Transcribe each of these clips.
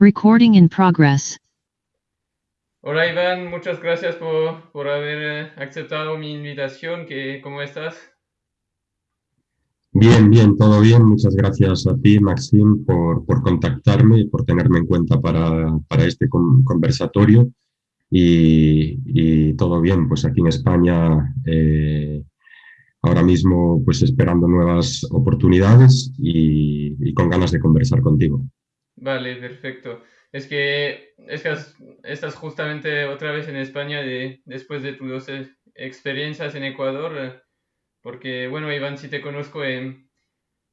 Recording in progress. Hola Iván, muchas gracias por, por haber eh, aceptado mi invitación. ¿Qué, ¿Cómo estás? Bien, bien, todo bien. Muchas gracias a ti, Maxim, por, por contactarme y por tenerme en cuenta para, para este con- conversatorio. Y, y todo bien, pues aquí en España eh, ahora mismo pues esperando nuevas oportunidades y, y con ganas de conversar contigo. Vale, perfecto. Es que, es que has- estás justamente otra vez en España de, después de tus dos eh, experiencias en Ecuador, eh, porque bueno, Iván, si te conozco, em,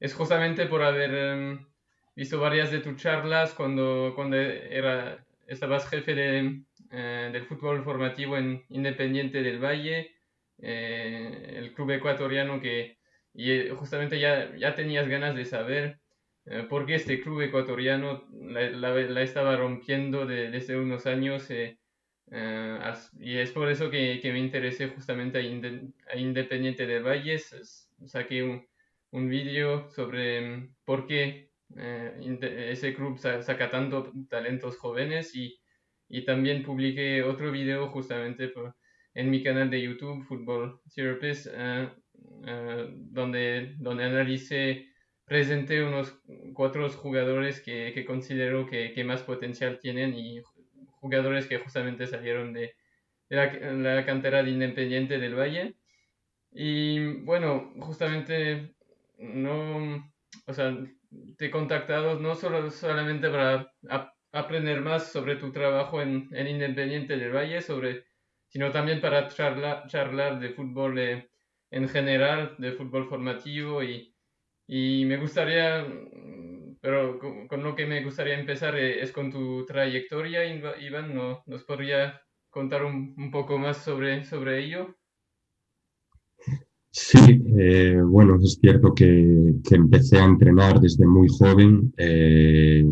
es justamente por haber em, visto varias de tus charlas cuando, cuando era, estabas jefe de, eh, del fútbol formativo en Independiente del Valle, eh, el club ecuatoriano que y eh, justamente ya, ya tenías ganas de saber eh, por qué este club ecuatoriano la, la- la estaba rompiendo de- desde unos años eh, eh, y es por eso que, que me interesé justamente a, Inde- a Independiente del Valle. S- Saqué un, un vídeo sobre mm, por qué eh, ese club sa- saca tanto talentos jóvenes y, y también publiqué otro video justamente por- en mi canal de YouTube, Football Therapist, eh, eh, donde, donde analicé, presenté unos cuatro jugadores que, que considero que, que más potencial tienen y jugadores que justamente salieron de, la, cantera de Independiente del Valle. Y bueno, justamente no, o sea, te he contactado no solo solamente para ap- aprender más sobre tu trabajo en, en Independiente del Valle, sobre, sino también para charlar, charlar de fútbol eh, en general, de fútbol formativo y, y me gustaría, mm, pero con, lo que me gustaría empezar eh, es con tu trayectoria, Iván, ¿no? ¿Nos podría contar un, un poco más sobre, sobre ello? Sí, eh, bueno, es cierto que, que empecé a entrenar desde muy joven. eh,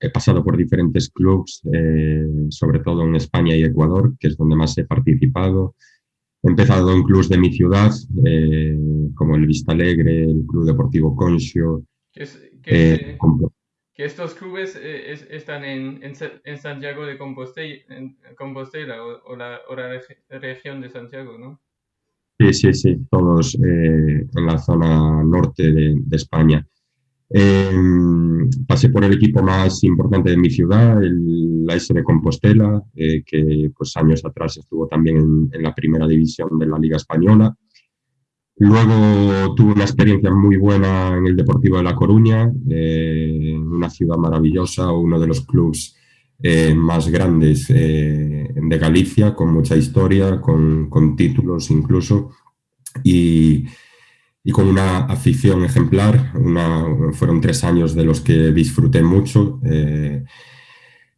he pasado por diferentes clubes, eh, sobre todo en España y Ecuador, que es donde más he participado. He empezado en clubes de mi ciudad, eh, como el Vista Alegre, el Club Deportivo Conxio. Que, es- que, eh, este- que estos clubes eh, es- están en, en, Sa- en Santiago de Compostela, en Compostela o, o la, o la regi- región de Santiago, ¿no? sí, sí, sí, todos eh, en la zona norte de, de España. Eh, pasé por el equipo más importante de mi ciudad, el, la S de Compostela, eh, que pues años atrás estuvo también en, en, la primera división de la Liga Española. Luego tuve una experiencia muy buena en el Deportivo de La Coruña, eh, una ciudad maravillosa, uno de los clubes eh, más grandes eh, de Galicia, con mucha historia, con, con títulos incluso. Y, y con una afición ejemplar. Una, fueron tres años de los que disfruté mucho. Eh,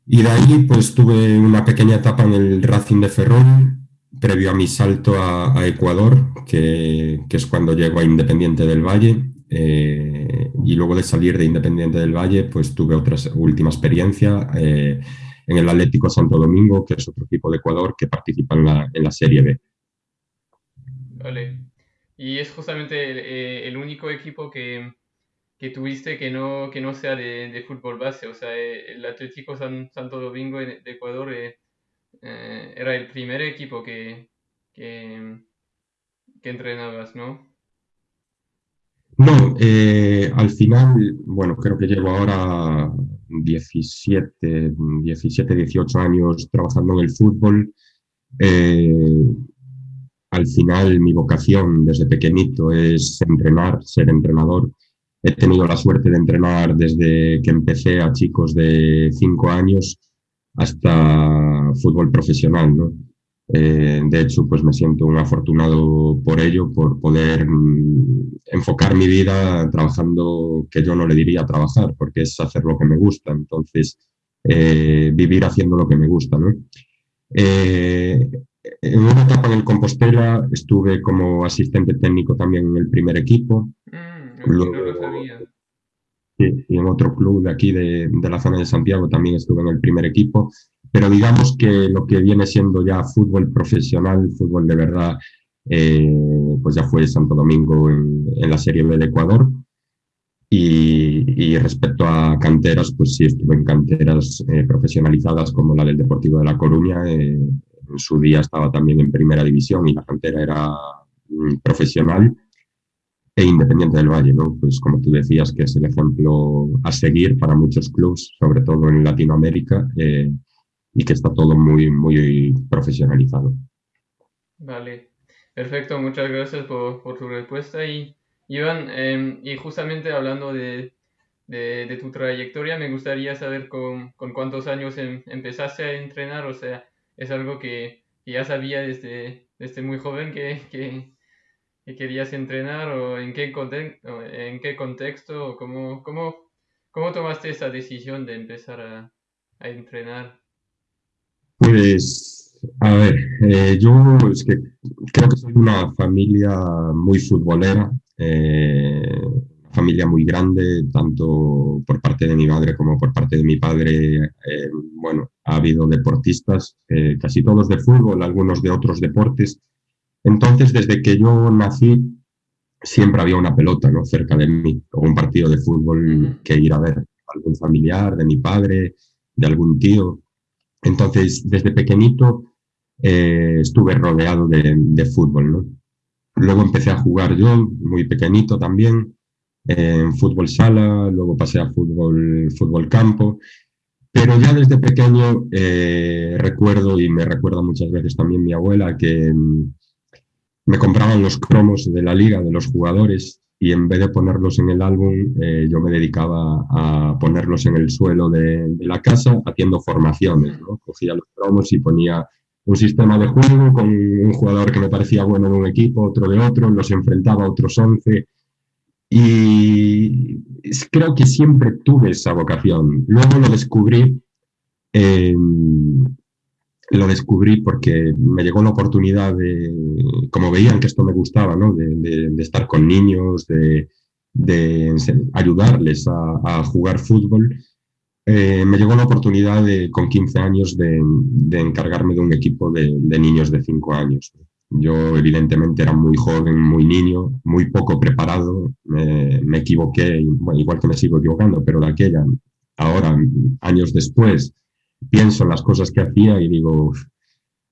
y de ahí pues tuve una pequeña etapa en el Racing de Ferrol, previo a mi salto a, a Ecuador, que, que, es cuando llego a Independiente del Valle. Eh, y luego de salir de Independiente del Valle, pues tuve otra última experiencia eh, en el Atlético Santo Domingo, que es otro equipo de Ecuador que participa en la, en la Serie B. Vale. Y es justamente el, eh, el único equipo que, que, tuviste que no, que no sea de, de fútbol base. O sea, eh, el Atlético San, Santo Domingo de Ecuador eh, eh, era el primer equipo que, que, que entrenabas, ¿no? No, eh, al final, bueno, creo que llevo ahora 17, 17 18 años trabajando en el fútbol. Eh, al final mi vocación desde pequeñito es entrenar, ser entrenador. He tenido la suerte de entrenar desde que empecé a chicos de 5 años hasta fútbol profesional, ¿no? Eh, de hecho, pues me siento un afortunado por ello, por poder mm, enfocar mi vida trabajando que yo no le diría trabajar, porque es hacer lo que me gusta. Entonces, eh, vivir haciendo lo que me gusta, ¿no? Eh, en una etapa en el Compostela estuve como asistente técnico también en el primer equipo. Mm, Luego, no lo sabía. Y, y, en otro club de aquí, de, de, la zona de Santiago, también estuve en el primer equipo. Pero digamos que lo que viene siendo ya fútbol profesional, fútbol de verdad, eh, pues ya fue Santo Domingo en, en, la Serie B de Ecuador. Y, y, respecto a canteras, pues sí estuve en canteras eh, profesionalizadas como la del Deportivo de La Coruña. Eh, en su día estaba también en primera división y la cantera era mm, profesional e independiente del Valle, ¿no? Pues como tú decías, que es el ejemplo a seguir para muchos clubes, sobre todo en Latinoamérica, eh, y que está todo muy, muy profesionalizado. Vale, perfecto, muchas gracias por, tu respuesta. Y Iván, em, y justamente hablando de, de, tu trayectoria, me gustaría saber con, con cuántos años em, empezaste a entrenar, o sea, es algo que, ya sabía desde, desde muy joven que, que, querías entrenar o en qué, en qué contexto o cómo, cómo, cómo tomaste esa decisión de empezar a, a entrenar. Pues, a ver, eh, yo es que creo que soy una familia muy futbolera, eh, familia muy grande, tanto por parte de mi madre como por parte de mi padre. Eh, bueno, ha habido deportistas, eh, casi todos de fútbol, algunos de otros deportes. Entonces, desde que yo nací, siempre había una pelota ¿no? cerca de mí, o un partido de fútbol que ir a ver, algún familiar de mi padre, de algún tío. Entonces, desde pequeñito eh, estuve rodeado de, fútbol, ¿no? Luego empecé a jugar yo, muy pequeñito también, en fútbol sala, luego pasé a fútbol, fútbol campo, pero ya desde pequeño eh, recuerdo, y me recuerda muchas veces también mi abuela, que mm, me compraban los cromos de la liga, de los jugadores, y en vez de ponerlos en el álbum, eh, yo me dedicaba a ponerlos en el suelo de, la casa haciendo formaciones. ¿no? Cogía los cromos y ponía un sistema de juego con un jugador que me parecía bueno de un equipo, otro de otro, los enfrentaba a otros 11 y creo que siempre tuve esa vocación. Luego lo descubrí, em, lo descubrí porque me llegó la oportunidad de, como veían que esto me gustaba, ¿no? de, estar con niños, de, ayudarles a, jugar fútbol. Eh, me llegó la oportunidad de, con 15 años de, encargarme de un equipo de, niños de 5 años. Yo evidentemente era muy joven, muy niño, muy poco preparado, me, equivoqué, igual que me sigo equivocando, pero de aquella, ahora, años después, pienso en las cosas que hacía y digo,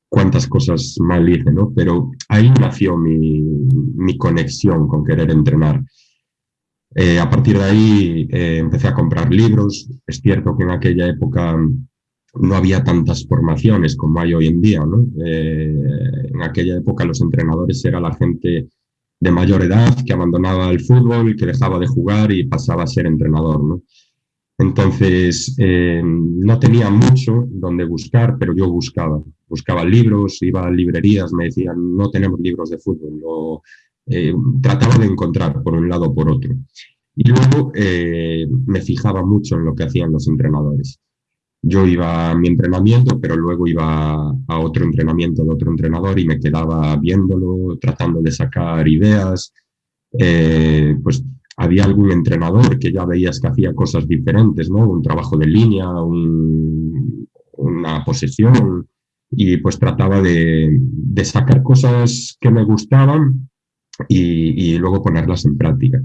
cuántas cosas mal hice, ¿no? Pero ahí nació mi, mi conexión con querer entrenar. Eh, a partir de ahí eh, empecé a comprar libros. Es cierto que en aquella época no había tantas formaciones como hay hoy en día. Eh, en aquella época los entrenadores era la gente de mayor edad que abandonaba el fútbol, que dejaba de jugar y pasaba a ser entrenador. Entonces, no tenía mucho donde buscar, pero yo buscaba. Buscaba libros, iba a librerías, me decían, no tenemos libros de fútbol. Eh, trataba de encontrar por un lado o por otro. Y luego eh, me fijaba mucho en lo que hacían los entrenadores. Yo iba a mi entrenamiento, pero luego iba a otro entrenamiento de otro entrenador y me quedaba viéndolo, tratando de sacar ideas. Eh, pues había algún entrenador que ya veías que hacía cosas diferentes, ¿no? Un trabajo de línea, una posesión, y pues trataba de, de, sacar cosas que me gustaban y, luego ponerlas en práctica.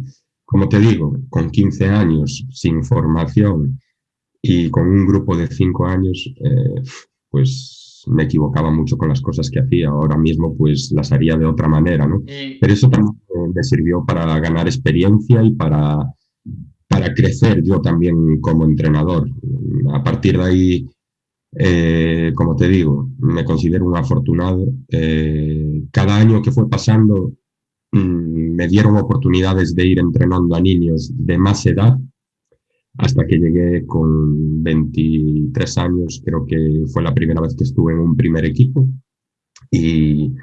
Como te digo, con 15 años, sin formación y con un grupo de 5 años, eh, pues me equivocaba mucho con las cosas que hacía. Ahora mismo pues las haría de otra manera, ¿no? Pero eso también me sirvió para ganar experiencia y para, para crecer yo también como entrenador. A partir de ahí, eh, como te digo, me considero un afortunado. Eh, cada año que fue pasando Mm, me dieron oportunidades de ir entrenando a niños de más edad hasta que llegué con 23 años, creo que fue la primera vez que estuve en un primer equipo y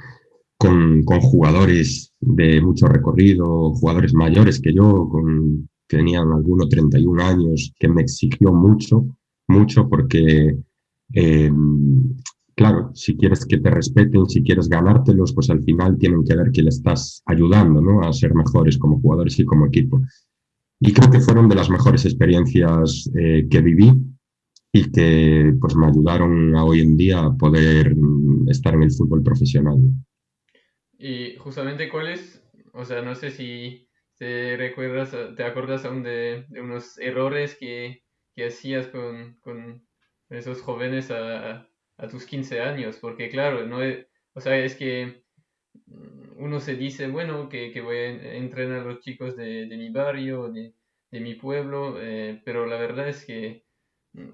con, jugadores de mucho recorrido, jugadores mayores que yo, con, tenían algunos 31 años, que me exigió mucho, mucho porque eh, claro, si quieres que te respeten, si quieres ganártelos, pues al final tienen que ver que le estás ayudando ¿no? a ser mejores como jugadores y como equipo. Y creo que fueron de las mejores experiencias eh, que viví y que pues, me ayudaron a hoy en día a poder mm, estar en el fútbol profesional. Y justamente cuál es, o sea, no sé si, te recuerdas, te acuerdas aún de, unos errores que, hacías con, esos jóvenes a, tus 15 años, porque claro, no o sea, es que uno se dice, bueno, que, voy a entrenar a los chicos de, mi barrio, de, mi pueblo, eh, pero la verdad es que,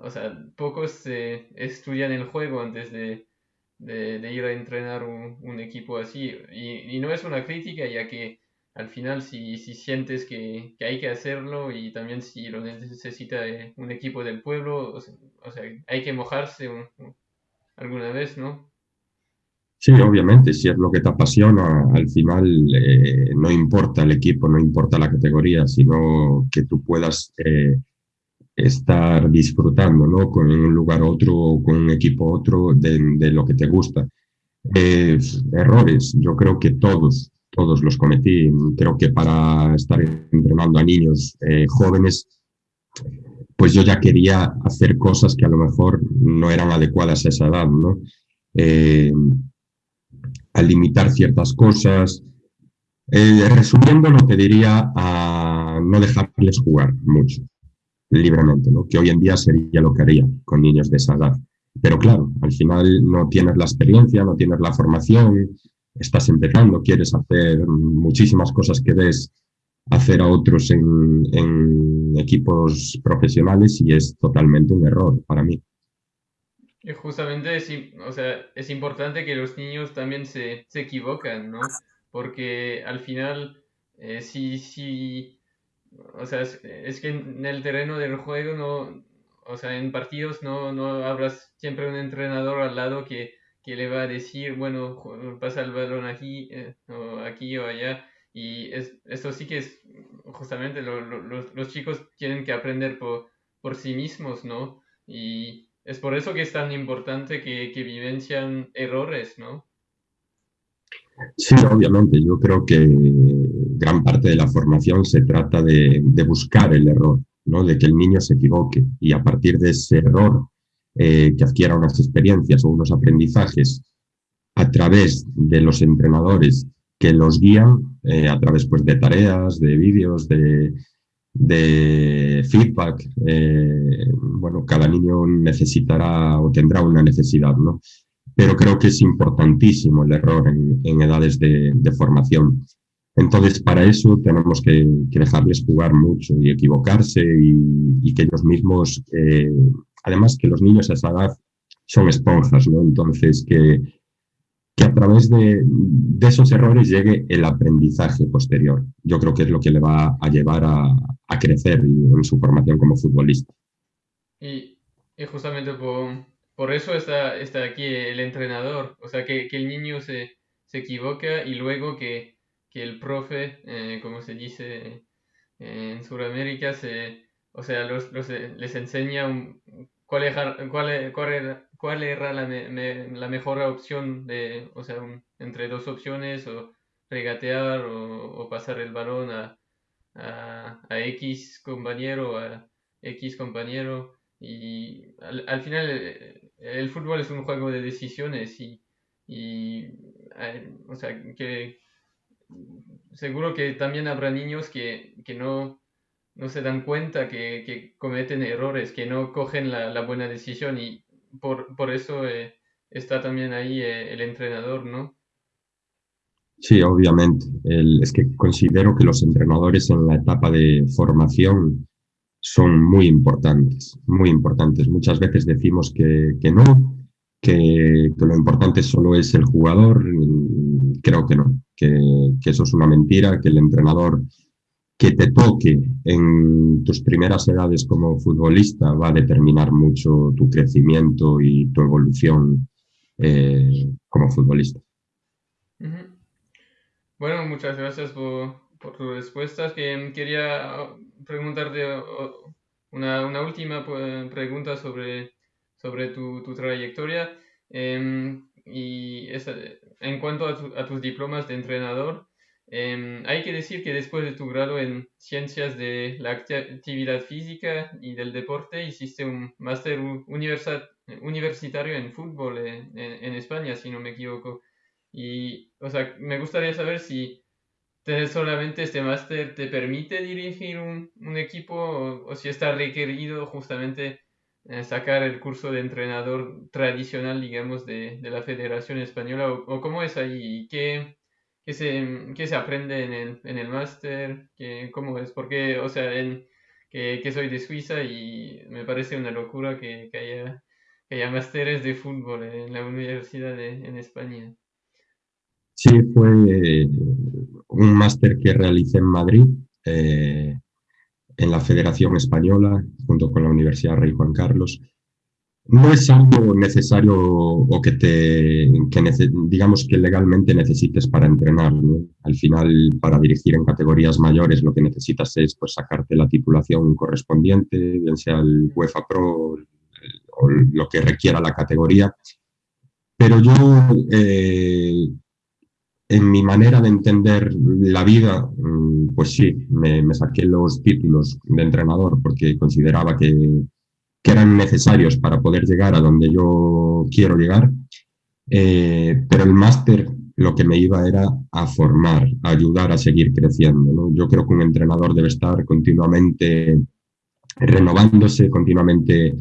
o sea, pocos estudian el juego antes de, ir a entrenar un, equipo así. Y, y, no es una crítica, ya que al final si, si sientes que, hay que hacerlo y también si lo necesita eh, un equipo del pueblo, o sea, hay que mojarse alguna vez, ¿no? Sí, obviamente, si es lo que te apasiona, al final eh, no importa el equipo, no importa la categoría, sino que tú puedas eh, estar disfrutando, ¿no? Con un lugar otro, con un equipo otro, de, lo que te gusta. errores, yo creo que todos, todos los cometí. Creo que para estar entrenando a niños eh, jóvenes, pues yo ya quería hacer cosas que a lo mejor no eran adecuadas a esa edad, ¿no? Eh, al limitar ciertas cosas. Eh, resumiendo, lo que diría a no dejarles jugar mucho, libremente, ¿no? que hoy en día sería lo que haría con niños de esa edad. Pero claro, al final no tienes la experiencia, no tienes la formación, estás empezando, quieres hacer muchísimas cosas que ves hacer a otros en, equipos profesionales y es totalmente un error para mí. Justamente es, o sea, es importante que los niños también se, se ¿no? Porque al final, eh, si, o sea, es, que en el terreno del juego no, o sea, en partidos no, no habrás siempre un entrenador al lado que, que le va a decir, bueno, pasa el balón aquí, eh, o aquí o allá. Y es, esto sí que es justamente los chicos tienen que aprender por, por sí mismos, ¿no? Y es por eso que es tan importante que, que vivencian errores, ¿no? Sí, obviamente. Yo creo que gran parte de la formación se trata de, de buscar el error, ¿no? De que el niño se equivoque y a partir de ese error eh, que adquiera unas experiencias o unos aprendizajes a través de los entrenadores que los guían eh, a través pues, de tareas, de vídeos, de, de feedback. Eh, bueno, cada niño necesitará o tendrá una necesidad, ¿no? Pero creo que es importantísimo el error en, edades de, formación. Entonces, para eso tenemos que, dejarles jugar mucho y equivocarse y, que ellos mismos además que los niños a esa edad son esponjas, ¿no? Entonces, que, que a través de, esos errores llegue el aprendizaje posterior. Yo creo que es lo que le va a llevar a, a crecer en su formación como futbolista. Y, y justamente por, por, eso está, está aquí el entrenador, o sea, que, que el niño se, se, equivoca y luego que, que el profe, eh, como se dice en Sudamérica, se, o sea, los, los, les enseña un, cuál, cuál, cuál, cuál era la, mejor opción de, o sea, entre dos opciones, o regatear o, pasar el balón a, a, X compañero, a X compañero. Y al, al, final el, fútbol es un juego de decisiones y, y o sea, que seguro que también habrá niños que, que no no se dan cuenta que, cometen errores, que no cogen la, buena decisión y por, por eso eh, está también ahí eh, el entrenador, ¿no? Sí, obviamente. es que considero que los entrenadores en la etapa de formación son muy importantes, muy importantes. Muchas veces decimos que, no, que, lo importante solo es el jugador. Creo que no, que, que eso es una mentira, que el entrenador que te toque en tus primeras edades como futbolista va a determinar mucho tu crecimiento y tu evolución eh, como futbolista. Bueno, muchas gracias por, por tus respuestas. Que quería preguntarte una, una última pregunta sobre, sobre tu, tu trayectoria. Em, y en cuanto a, tus diplomas de entrenador, Em, hay que decir que después de tu grado en Ciencias de la Actividad Física y del Deporte, hiciste un máster universitario en fútbol en, España, si no me equivoco. Y, o sea, me gustaría saber si, solamente este máster te permite dirigir un, equipo o, si está requerido justamente eh, sacar el curso de entrenador tradicional, digamos, de, la Federación Española o, cómo es ahí, qué, qué, se, qué se aprende en el, en el máster, cómo es, porque, o sea, en, que, que, soy de Suiza y me parece una locura que, que haya, que haya másteres de fútbol en la universidad de, en España. Sí, fue un máster que realicé en Madrid, eh, en la Federación Española, junto con la Universidad Rey Juan Carlos. No es algo necesario o que te, digamos que legalmente necesites para entrenar. Al final, para dirigir en categorías mayores, lo que necesitas es pues, sacarte la titulación correspondiente, bien sea el UEFA Pro o lo que requiera la categoría. Pero yo eh, en mi manera de entender la vida, mm, pues sí, me, saqué los títulos de entrenador porque consideraba que, eran necesarios para poder llegar a donde yo quiero llegar, eh, pero el máster lo que me iba era a formar, a ayudar a seguir creciendo. Yo creo que un entrenador debe estar continuamente renovándose, continuamente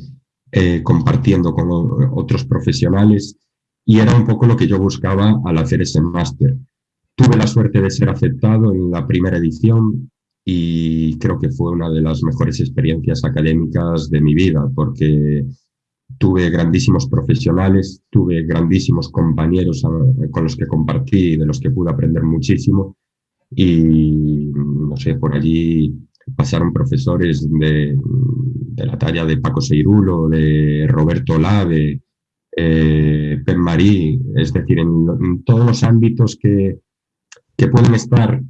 eh, compartiendo con otros profesionales y era un poco lo que yo buscaba al hacer ese máster. Tuve la suerte de ser aceptado en la primera edición y creo que fue una de las mejores experiencias académicas de mi vida porque tuve grandísimos profesionales, tuve grandísimos compañeros con los que compartí, de los que pude aprender muchísimo. Y no sé, por allí pasaron profesores de, de la talla de Paco Seirulo, de Roberto Lave, eh, Marí, es decir, en, todos los ámbitos que, que pueden estar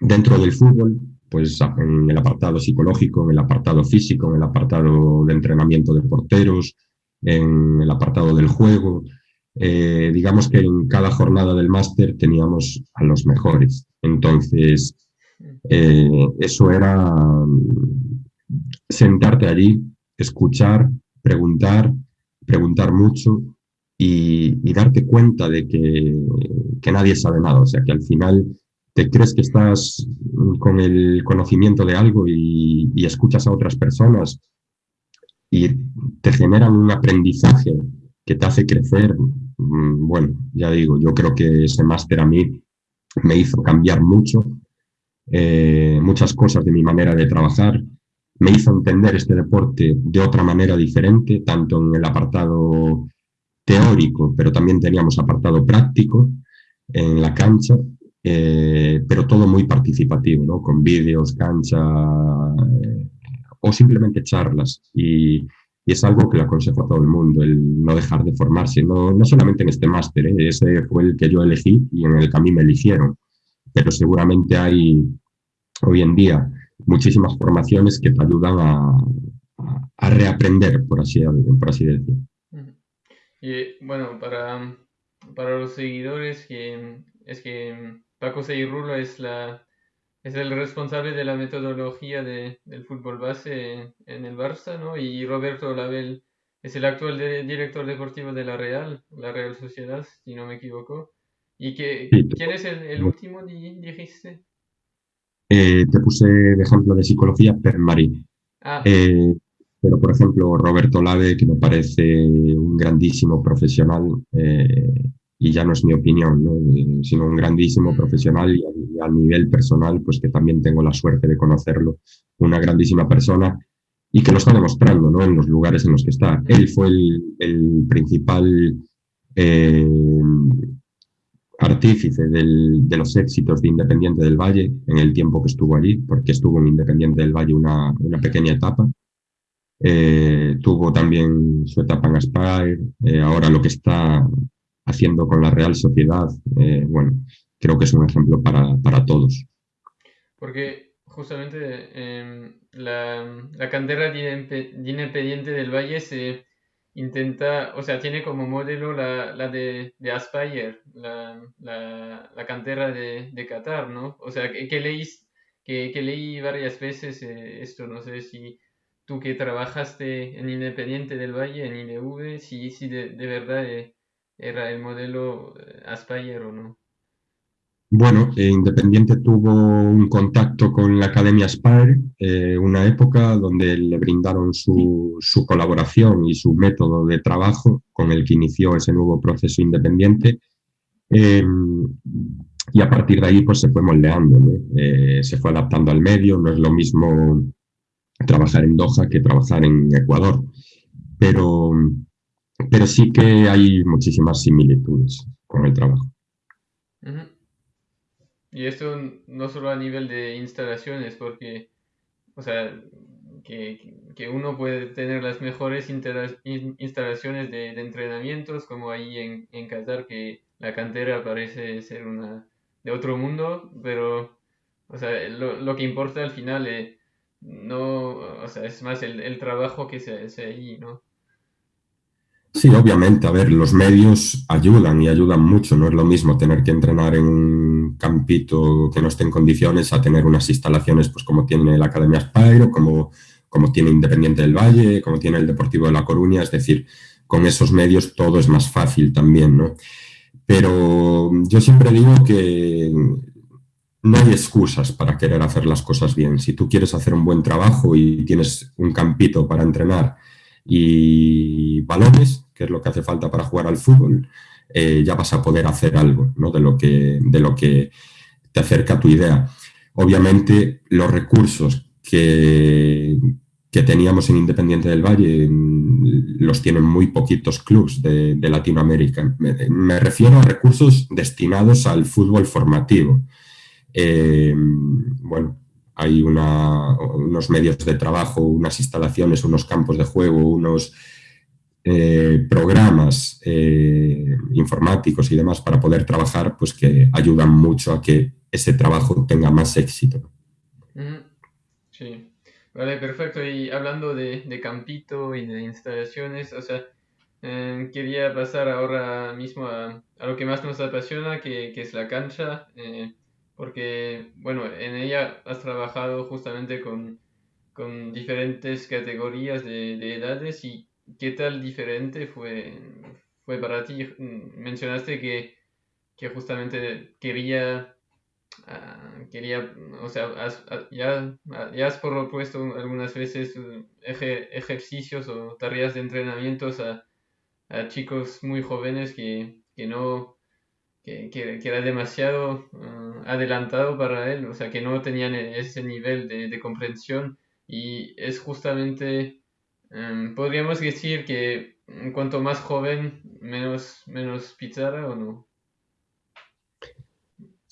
dentro del fútbol, pues en el apartado psicológico, en el apartado físico, en el apartado de entrenamiento de porteros, en el apartado del juego. Eh, digamos que en cada jornada del máster teníamos a los mejores. Entonces, eh, eso era mm, sentarte allí, escuchar, preguntar, preguntar mucho y, darte cuenta de que, que, nadie sabe nada. O sea, que al final te crees que estás con el conocimiento de algo y, escuchas a otras personas y te generan un aprendizaje que te hace crecer. Mm, bueno, ya digo, yo creo que ese máster a mí me hizo cambiar mucho, eh, muchas cosas de mi manera de trabajar, me hizo entender este deporte de otra manera diferente, tanto en el apartado teórico, pero también teníamos apartado práctico en la cancha, eh, pero todo muy participativo, ¿no? con vídeos, cancha eh, o simplemente charlas. Y, es algo que le aconsejo a todo el mundo, el no dejar de formarse, no, no solamente en este máster, ¿eh? ese fue el que yo elegí y en el que a mí me eligieron, pero seguramente hay hoy en día muchísimas formaciones que te ayudan a, a, reaprender, por así, por así decirlo. Y bueno, para, para los seguidores, que, es que Paco Seirulo es, la, es el responsable de la metodología de, del fútbol base en, el Barça, ¿no? Y Roberto Label es el actual director deportivo de la Real, la Real Sociedad, si no me equivoco. ¿Y que, quién es el, el último, dijiste? Eh, te puse de ejemplo de psicología Per Marín. Ah. Eh, pero, por ejemplo, Roberto Lave, que me parece un grandísimo profesional, eh, y ya no es mi opinión, sino un grandísimo mm. profesional y a, nivel personal, pues que también tengo la suerte de conocerlo, una grandísima persona y que lo está demostrando ¿no? en los lugares en los que está. Él fue el, el principal artífice de los éxitos de Independiente del Valle en el tiempo que estuvo allí, porque estuvo en Independiente del Valle una, una pequeña etapa. Eh, tuvo también su etapa en Aspire, eh, ahora lo que está haciendo con la Real Sociedad, eh, bueno, creo que es un ejemplo para, para todos. Porque justamente em, la, la, cantera de Independiente del Valle se intenta, o sea, tiene como modelo la, la de, de Aspire, la, la, la cantera de, de, Qatar, ¿no? O sea, que, que que, que, leí varias veces eh, esto, no sé si tú que trabajaste en Independiente del Valle, en IDV, si, si de, de verdad eh, era el modelo eh, Aspire o no. Bueno, eh, Independiente tuvo un contacto con la Academia Spire, eh, una época donde le brindaron su, colaboración y su método de trabajo con el que inició ese nuevo proceso independiente. Em, y a partir de ahí pues se fue moldeando, eh, se fue adaptando al medio, no es lo mismo trabajar en Doha que trabajar en Ecuador, pero, pero sí que hay muchísimas similitudes con el trabajo. Y esto no solo a nivel de instalaciones, porque, o sea, que, que uno puede tener las mejores instalaciones de, entrenamientos, como ahí en, en Qatar, que la cantera parece ser una de otro mundo, pero, o sea, lo, lo que importa al final eh, no, o sea, es más el, el trabajo que se hace ahí, ¿no? Sí, obviamente, a ver, los medios ayudan y ayudan mucho, no es lo mismo tener que entrenar en un campito que no esté en condiciones a tener unas instalaciones pues como tiene la Academia Spire, como, como tiene Independiente del Valle, como tiene el Deportivo de La Coruña, es decir, con esos medios todo es más fácil también, ¿no? Pero yo siempre digo que no hay excusas para querer hacer las cosas bien. Si tú quieres hacer un buen trabajo y tienes un campito para entrenar y balones, que es lo que hace falta para jugar al fútbol, eh, ya vas a poder hacer algo ¿no? de, lo que, de lo que te acerca a tu idea. Obviamente, los recursos que, que teníamos en Independiente del Valle los tienen muy poquitos clubes de, Latinoamérica. Me, refiero a recursos destinados al fútbol formativo. Eh, bueno, hay unos medios de trabajo, unas instalaciones, unos campos de juego, unos eh, programas eh, informáticos y demás para poder trabajar, pues que ayudan mucho a que ese trabajo tenga más éxito. Sí, vale, perfecto. Y hablando de, campito y de instalaciones, o sea, eh, quería pasar ahora mismo a, lo que más nos apasiona, que, que es la cancha porque, bueno, en ella has trabajado justamente con, con diferentes categorías de, de, edades y qué tal diferente fue, fue para ti. Mencionaste que, que justamente quería, ah, quería, o sea, ah, ya, ya has propuesto algunas veces uh, ejercicios o tareas de entrenamientos a, a chicos muy jóvenes que, que no que, era demasiado ah, adelantado para él, o sea, que no tenían ese nivel de, comprensión y es justamente, podríamos decir que cuanto más joven, menos, menos pizarra o no.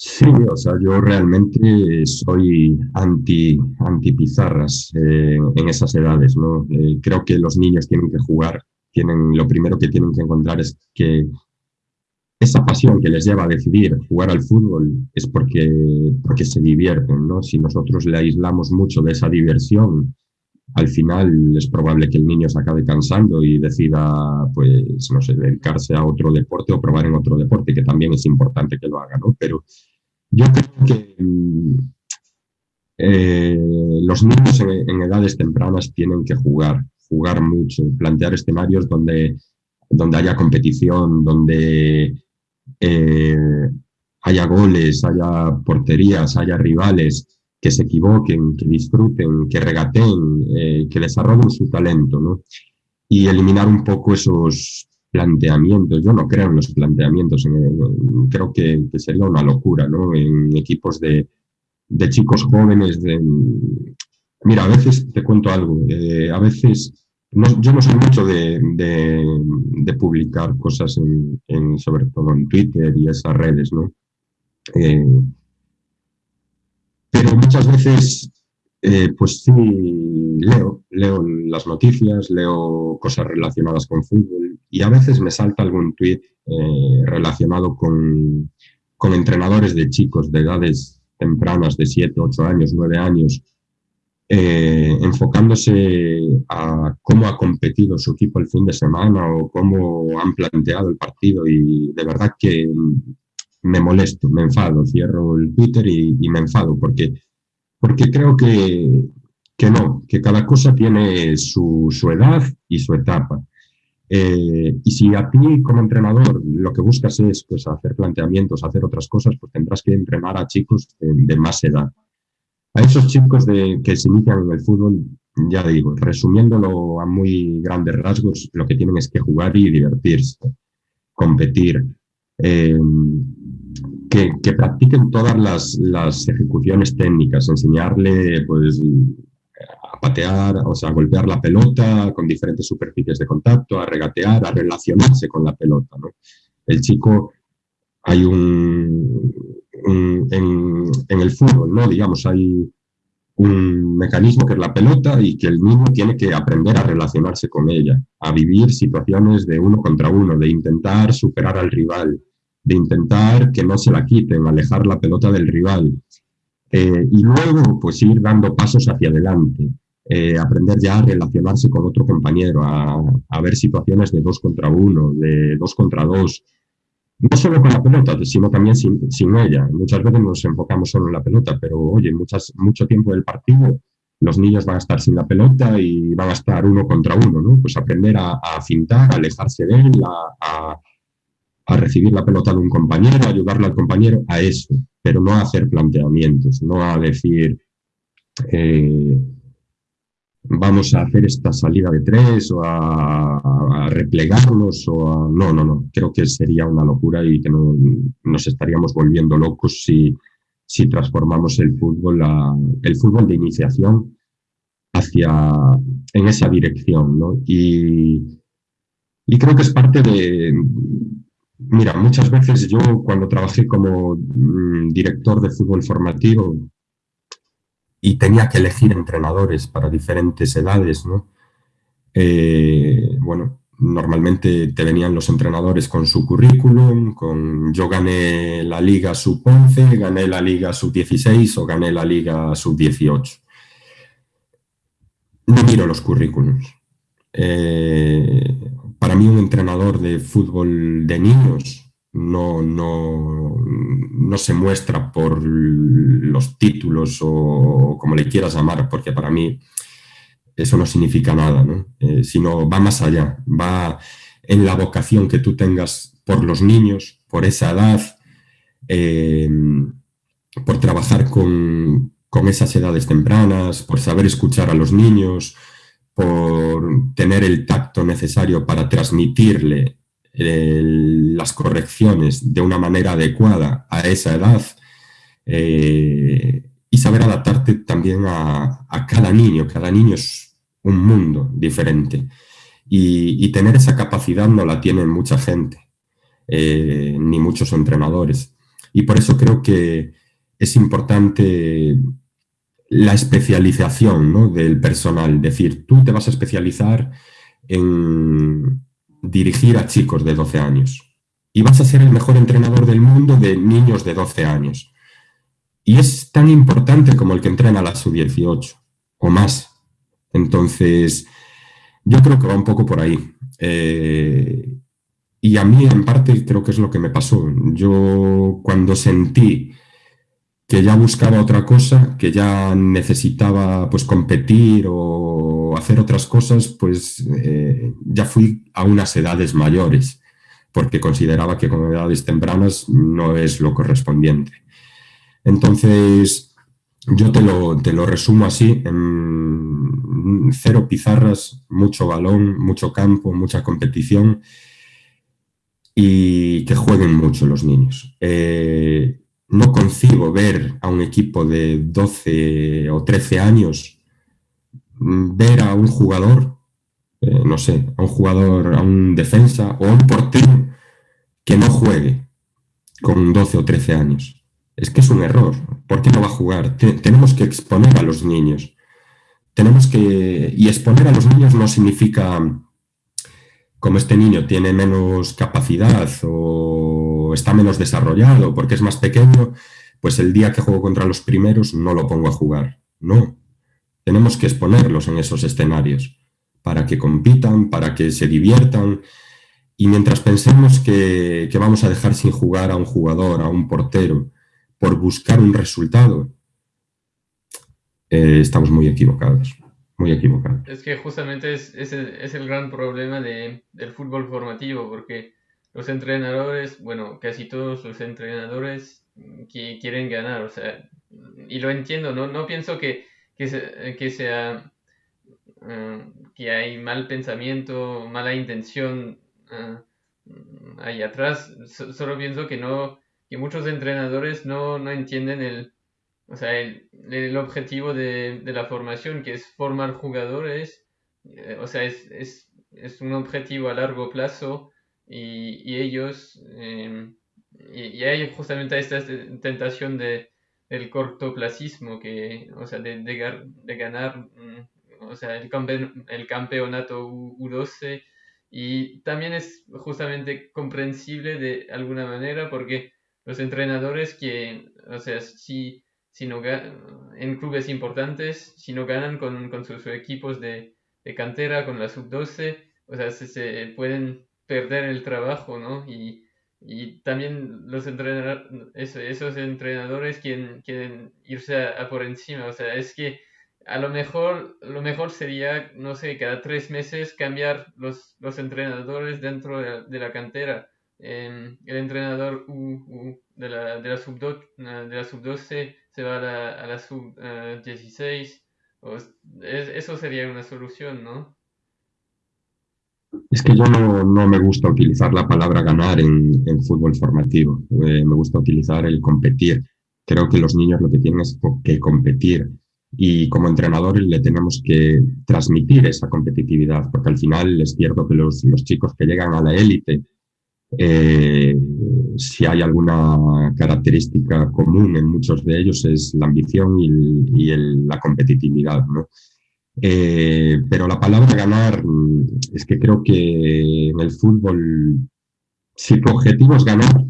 Sí, o sea, yo realmente soy anti, anti pizarras eh, en esas edades, ¿no? Eh, creo que los niños tienen que jugar, tienen, lo primero que tienen que encontrar es que esa pasión que les lleva a decidir jugar al fútbol es porque, porque se divierten, ¿no? Si nosotros le aislamos mucho de esa diversión, al final es probable que el niño se acabe cansando y decida, pues, no sé, dedicarse a otro deporte o probar en otro deporte, que también es importante que lo haga, ¿no? Pero yo creo que eh, los niños en, en edades tempranas tienen que jugar, jugar mucho, plantear escenarios donde donde haya competición, donde eh, haya goles, haya porterías, haya rivales que se equivoquen, que disfruten, que regateen, eh, que desarrollen su talento, ¿no? Y eliminar un poco esos planteamientos. Yo no creo en los planteamientos, creo que, sería una locura, ¿no? En equipos de, chicos jóvenes, de... Mira, a veces te cuento algo, eh, a veces yo no soy mucho de, de, publicar cosas, en, sobre todo en Twitter y esas redes, ¿no? Eh, pero muchas veces, eh, pues sí, leo, leo las noticias, leo cosas relacionadas con fútbol y a veces me salta algún tweet eh, relacionado con, con entrenadores de chicos de edades tempranas, de 7, 8 años, 9 años, eh, enfocándose a cómo ha competido su equipo el fin de semana o cómo han planteado el partido. Y de verdad que me molesto, me enfado, cierro el Twitter y, me enfado porque, porque creo que, que, no, que cada cosa tiene su, su edad y su etapa. Eh, y si a ti como entrenador lo que buscas es pues, hacer planteamientos, hacer otras cosas, pues tendrás que entrenar a chicos de, más edad. A esos chicos de, que se inician en el fútbol, ya digo, resumiéndolo a muy grandes rasgos, lo que tienen es que jugar y divertirse, competir, eh, que, practiquen todas las, ejecuciones técnicas, enseñarle pues, a patear, o sea, a golpear la pelota con diferentes superficies de contacto, a regatear, a relacionarse con la pelota. ¿no? El chico, hay un, en, en, el fútbol, ¿no? digamos, hay un mecanismo que es la pelota y que el niño tiene que aprender a relacionarse con ella, a vivir situaciones de uno contra uno, de intentar superar al rival, de intentar que no se la quiten, alejar la pelota del rival. Eh, y luego, pues ir dando pasos hacia adelante, eh, aprender ya a relacionarse con otro compañero, a, ver situaciones de dos contra uno, de dos contra dos, no solo con la pelota, sino también sin, ella. Muchas veces nos enfocamos solo en la pelota, pero oye, muchas, mucho tiempo del partido los niños van a estar sin la pelota y van a estar uno contra uno, ¿no? Pues aprender a, a a alejarse de él, a recibir la pelota de un compañero, ayudarle al compañero, a eso, pero no a hacer planteamientos, no a decir eh, vamos a hacer esta salida de tres o a, replegarnos o a... No, no, no, creo que sería una locura y que no, nos estaríamos volviendo locos si, si transformamos el fútbol, el fútbol de iniciación hacia, en esa dirección, ¿no? Y, y creo que es parte de, Mira, muchas veces yo cuando trabajé como mm, director de fútbol formativo y tenía que elegir entrenadores para diferentes edades, ¿no? Eh, bueno, normalmente te venían los entrenadores con su currículum, con yo gané la liga sub-11, gané la liga sub-16 o gané la liga sub-18. No miro los currículums. Eh, para mí un entrenador de fútbol de niños no, no, no se muestra por los títulos o como le quieras llamar, porque para mí eso no significa nada, eh, sino va más allá, va en la vocación que tú tengas por los niños, por esa edad, em, por trabajar con, con esas edades tempranas, por saber escuchar a los niños, por tener el tacto necesario para transmitirle las correcciones de una manera adecuada a esa edad eh, y saber adaptarte también a, cada niño. Cada niño es un mundo diferente y, tener esa capacidad no la tiene mucha gente, eh, ni muchos entrenadores. Y por eso creo que es importante la especialización del personal. Es decir, tú te vas a especializar en dirigir a chicos de 12 años y vas a ser el mejor entrenador del mundo de niños de 12 años. Y es tan importante como el que entrena a la sub-18 o más. Entonces, yo creo que va un poco por ahí. Eh, y a mí, en parte, creo que es lo que me pasó. Yo, cuando sentí que ya buscaba otra cosa, que ya necesitaba pues competir o hacer otras cosas, pues eh, ya fui a unas edades mayores, porque consideraba que con edades tempranas no es lo correspondiente. Entonces, yo te lo, te lo resumo así, en cero pizarras, mucho balón, mucho campo, mucha competición y que jueguen mucho los niños. Eh, no concibo ver a un equipo de 12 o 13 años mm, ver a un jugador, eh, no sé, a un jugador, a un defensa o a un portero que no juegue con 12 o 13 años. Es que es un error. ¿Por qué no va a jugar? tenemos que exponer a los niños. Tenemos que... Y exponer a los niños no significa como este niño tiene menos capacidad o está menos desarrollado porque es más pequeño, pues el día que juego contra los primeros no lo pongo a jugar. No, tenemos que exponerlos en esos escenarios para que compitan, para que se diviertan. Y mientras pensemos que, vamos a dejar sin jugar a un jugador, a un portero, por buscar un resultado, eh, estamos muy equivocados muy equivocado. Es que justamente es, es, el, es el gran problema de, del fútbol formativo, porque los entrenadores, bueno, casi todos los entrenadores que quieren ganar, o sea, y lo entiendo, no, no pienso que, que, que sea eh, que hay mal pensamiento, mala intención eh, ahí atrás, solo pienso que no, que muchos entrenadores no, no entienden el, o sea, el, el objetivo de, de, la formación, que es formar jugadores, eh, o sea, es, es, es, un objetivo a largo plazo y, ellos, eh, y, hay justamente esta tentación de, del cortoplacismo, que, o sea, de, de, de ganar, mm, o sea, el, campe, el campeonato U12 y también es justamente comprensible de alguna manera porque los entrenadores que, o sea, si si no en clubes importantes, si no ganan con, con sus, equipos de, de, cantera, con la sub-12, o sea, se, se, pueden perder el trabajo, ¿no? Y, y también los entrenadores, esos entrenadores quieren, quieren irse a, por encima, o sea, es que a lo mejor, lo mejor sería, no sé, cada tres meses cambiar los, los entrenadores dentro de la, de la cantera. Eh, el entrenador U, U de la, de la sub-12 sub se va a la, a la sub-16. Uh, eso sería una solución, ¿no? Es que yo no, me gusta utilizar la palabra ganar en, fútbol formativo. Eh, me gusta utilizar el competir. Creo que los niños lo que tienen es que competir. Y como entrenadores le tenemos que transmitir esa competitividad, porque al final es cierto que los, chicos que llegan a la élite eh, si hay alguna característica común en muchos de ellos es la ambición y, la competitividad. ¿no? Eh, pero la palabra ganar es que creo que en el fútbol, si tu objetivo es ganar,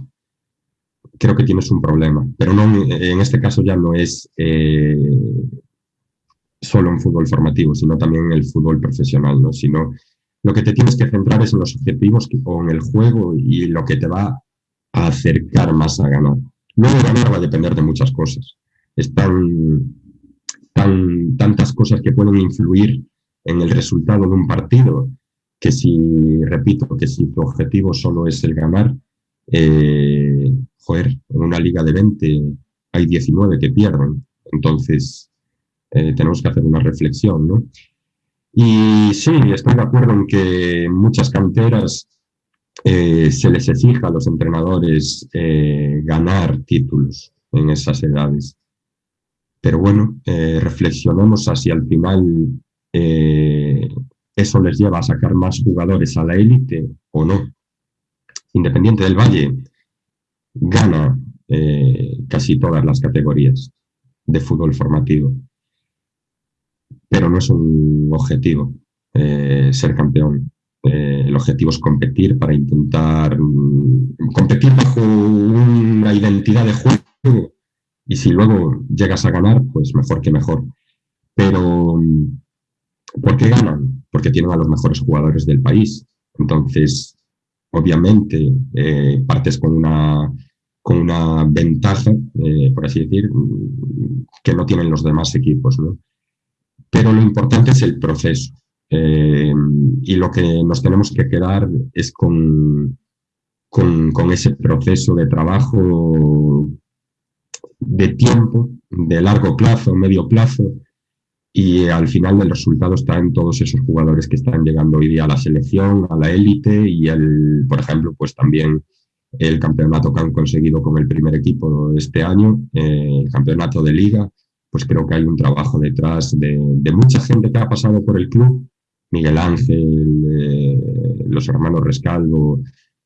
creo que tienes un problema. Pero no, en este caso ya no es eh, solo en fútbol formativo, sino también en el fútbol profesional, ¿no? sino lo que te tienes que centrar es en los objetivos o en el juego y lo que te va a acercar más a ganar. Luego ganar va a depender de muchas cosas. Están tan, tantas cosas que pueden influir en el resultado de un partido que si, repito, que si tu objetivo solo es el ganar, eh, joder, en una liga de 20 hay 19 que pierden. Entonces, eh, tenemos que hacer una reflexión, ¿no? Y sí, estoy de acuerdo en que muchas canteras eh, se les exija a los entrenadores eh, ganar títulos en esas edades. Pero bueno, eh, reflexionemos si al final eh, eso les lleva a sacar más jugadores a la élite o no. Independiente del Valle gana eh, casi todas las categorías de fútbol formativo pero no es un objetivo eh, ser campeón. El objetivo es competir para intentar mm, competir bajo una identidad de juego y si luego llegas a ganar, pues mejor que mejor. Pero, mm, ¿por qué ganan? Porque tienen a los mejores jugadores del país. Entonces, obviamente, eh, partes con una, con una ventaja, eh, por así decir, mm, que no tienen los demás equipos. ¿no? pero lo importante es el proceso. Eh, y lo que nos tenemos que quedar es con, con, con, ese proceso de trabajo de tiempo, de largo plazo, medio plazo, y al final el resultado está en todos esos jugadores que están llegando hoy día a la selección, a la élite y el, por ejemplo, pues también el campeonato que han conseguido con el primer equipo este año, eh, el campeonato de liga, pues creo que hay un trabajo detrás de, de mucha gente que ha pasado por el club, Miguel Ángel, eh, los hermanos Rescalvo,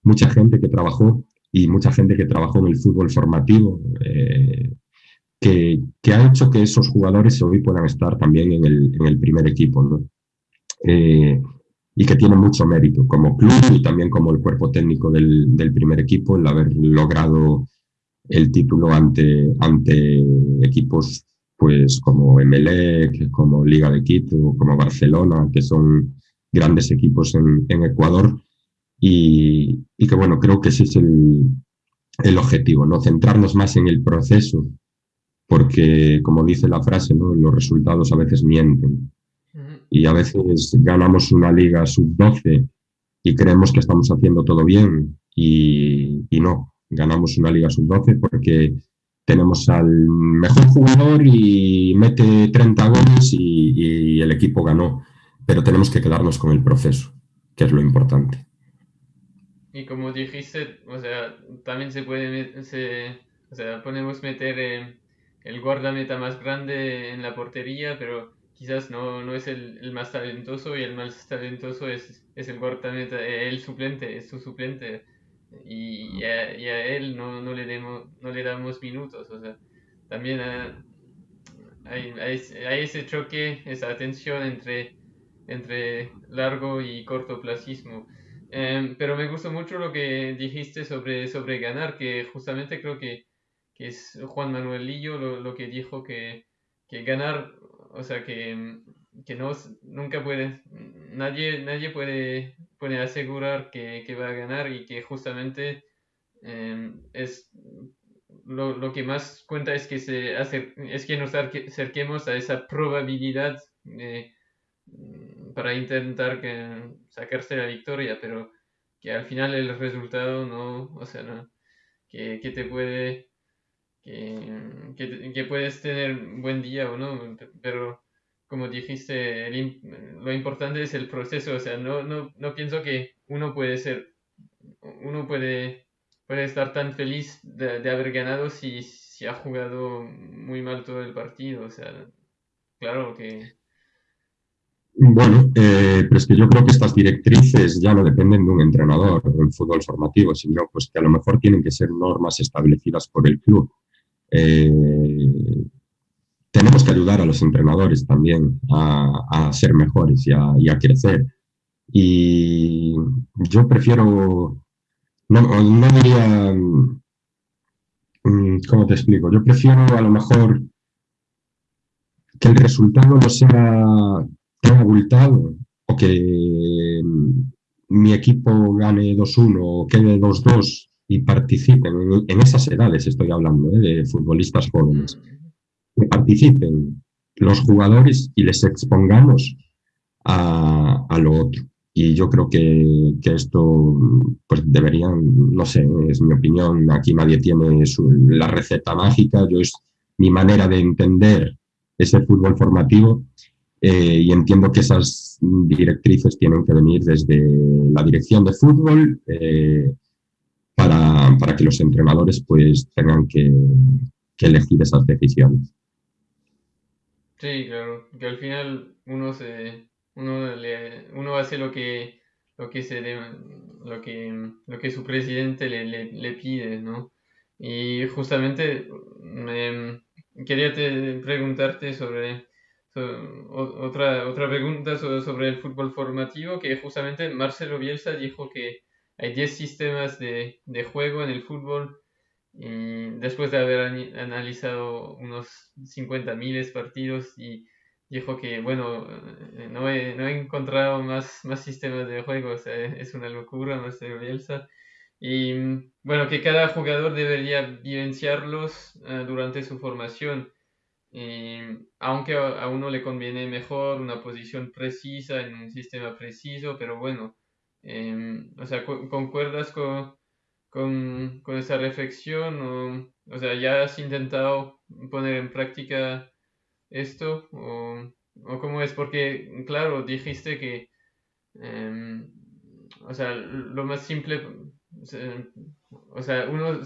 mucha gente que trabajó y mucha gente que trabajó en el fútbol formativo, eh, que, que, ha hecho que esos jugadores hoy puedan estar también en el, en el primer equipo, ¿no? Eh, y que tiene mucho mérito como club y también como el cuerpo técnico del, del primer equipo el haber logrado el título ante, ante equipos pues como Emelec, como Liga de Quito, como Barcelona, que son grandes equipos en, en Ecuador y, y, que bueno, creo que ese es el, el, objetivo, ¿no? Centrarnos más en el proceso, porque como dice la frase, ¿no? Los resultados a veces mienten. Y a veces ganamos una liga sub-12 y creemos que estamos haciendo todo bien y, no, ganamos una liga sub-12 porque tenemos al mejor jugador y mete 30 goles y, el equipo ganó, pero tenemos que quedarnos con el proceso, que es lo importante. Y como dijiste, o sea, también se puede, se, o sea, podemos meter eh, el guardameta más grande en la portería, pero quizás no, no es el, el, más talentoso y el más talentoso es, es el guardameta, el suplente, es su suplente y, a, él no, no, le demos, no le damos minutos. O sea, también hay, hay, ese choque, esa tensión entre, entre largo y cortoplacismo. Em, pero me gustó mucho lo que dijiste sobre, sobre ganar, que justamente creo que, que es Juan Manuel Lillo lo, lo que dijo que, que ganar, o sea, que, que no, nunca puede, nadie, nadie puede puede asegurar que, que, va a ganar y que justamente em, es lo, lo, que más cuenta es que, se hace, es que nos acerquemos a esa probabilidad mm, para intentar que, sacarse la victoria, pero que al final el resultado no, o sea, no, que, que te puede, que, que, puedes tener un buen día o no, pero como dijiste, lo importante es el proceso, o sea, no, no, no pienso que uno puede ser, uno puede, puede estar tan feliz de, haber ganado si, si, ha jugado muy mal todo el partido, o sea, claro que... Bueno, eh, pero es que yo creo que estas directrices ya no dependen de un entrenador en fútbol formativo, sino pues que a lo mejor tienen que ser normas establecidas por el club. Eh, tenemos que ayudar a los entrenadores también a, ser mejores y a, crecer. Y yo prefiero, no, no diría, mm, ¿cómo te explico? Yo prefiero a lo mejor que el resultado no sea abultado o que mi equipo gane 2-1 o quede 2-2 y participen en, esas edades, estoy hablando, ¿eh? de futbolistas jóvenes que participen los jugadores y les expongamos a, a lo otro. Y yo creo que, que, esto pues deberían, no sé, es mi opinión, aquí nadie tiene la receta mágica, yo es mi manera de entender ese fútbol formativo eh, y entiendo que esas directrices tienen que venir desde la dirección de fútbol eh, para, para, que los entrenadores pues tengan que, que elegir esas decisiones. Sí, claro, que al final uno se uno le, uno hace lo que lo que se lo que lo que su presidente le, le, pide, ¿no? Y justamente me, quería te, preguntarte sobre, otra otra pregunta sobre, el fútbol formativo que justamente Marcelo Bielsa dijo que hay 10 sistemas de, de juego en el fútbol y después de haber analizado unos 50 miles partidos y dijo que, bueno, eh, no he, no he encontrado más, más sistemas de juego, o sea, es una locura, sé, Bielsa. Y bueno, que cada jugador debería vivenciarlos eh, durante su formación. Y, aunque a, uno le conviene mejor una posición precisa en un sistema preciso, pero bueno, em, o sea, ¿concuerdas con, con, con esa reflexión? O, o, sea, ¿ya has intentado poner en práctica esto? ¿O, o cómo es? Porque, claro, dijiste que, em, o sea, lo más simple, o sea, uno,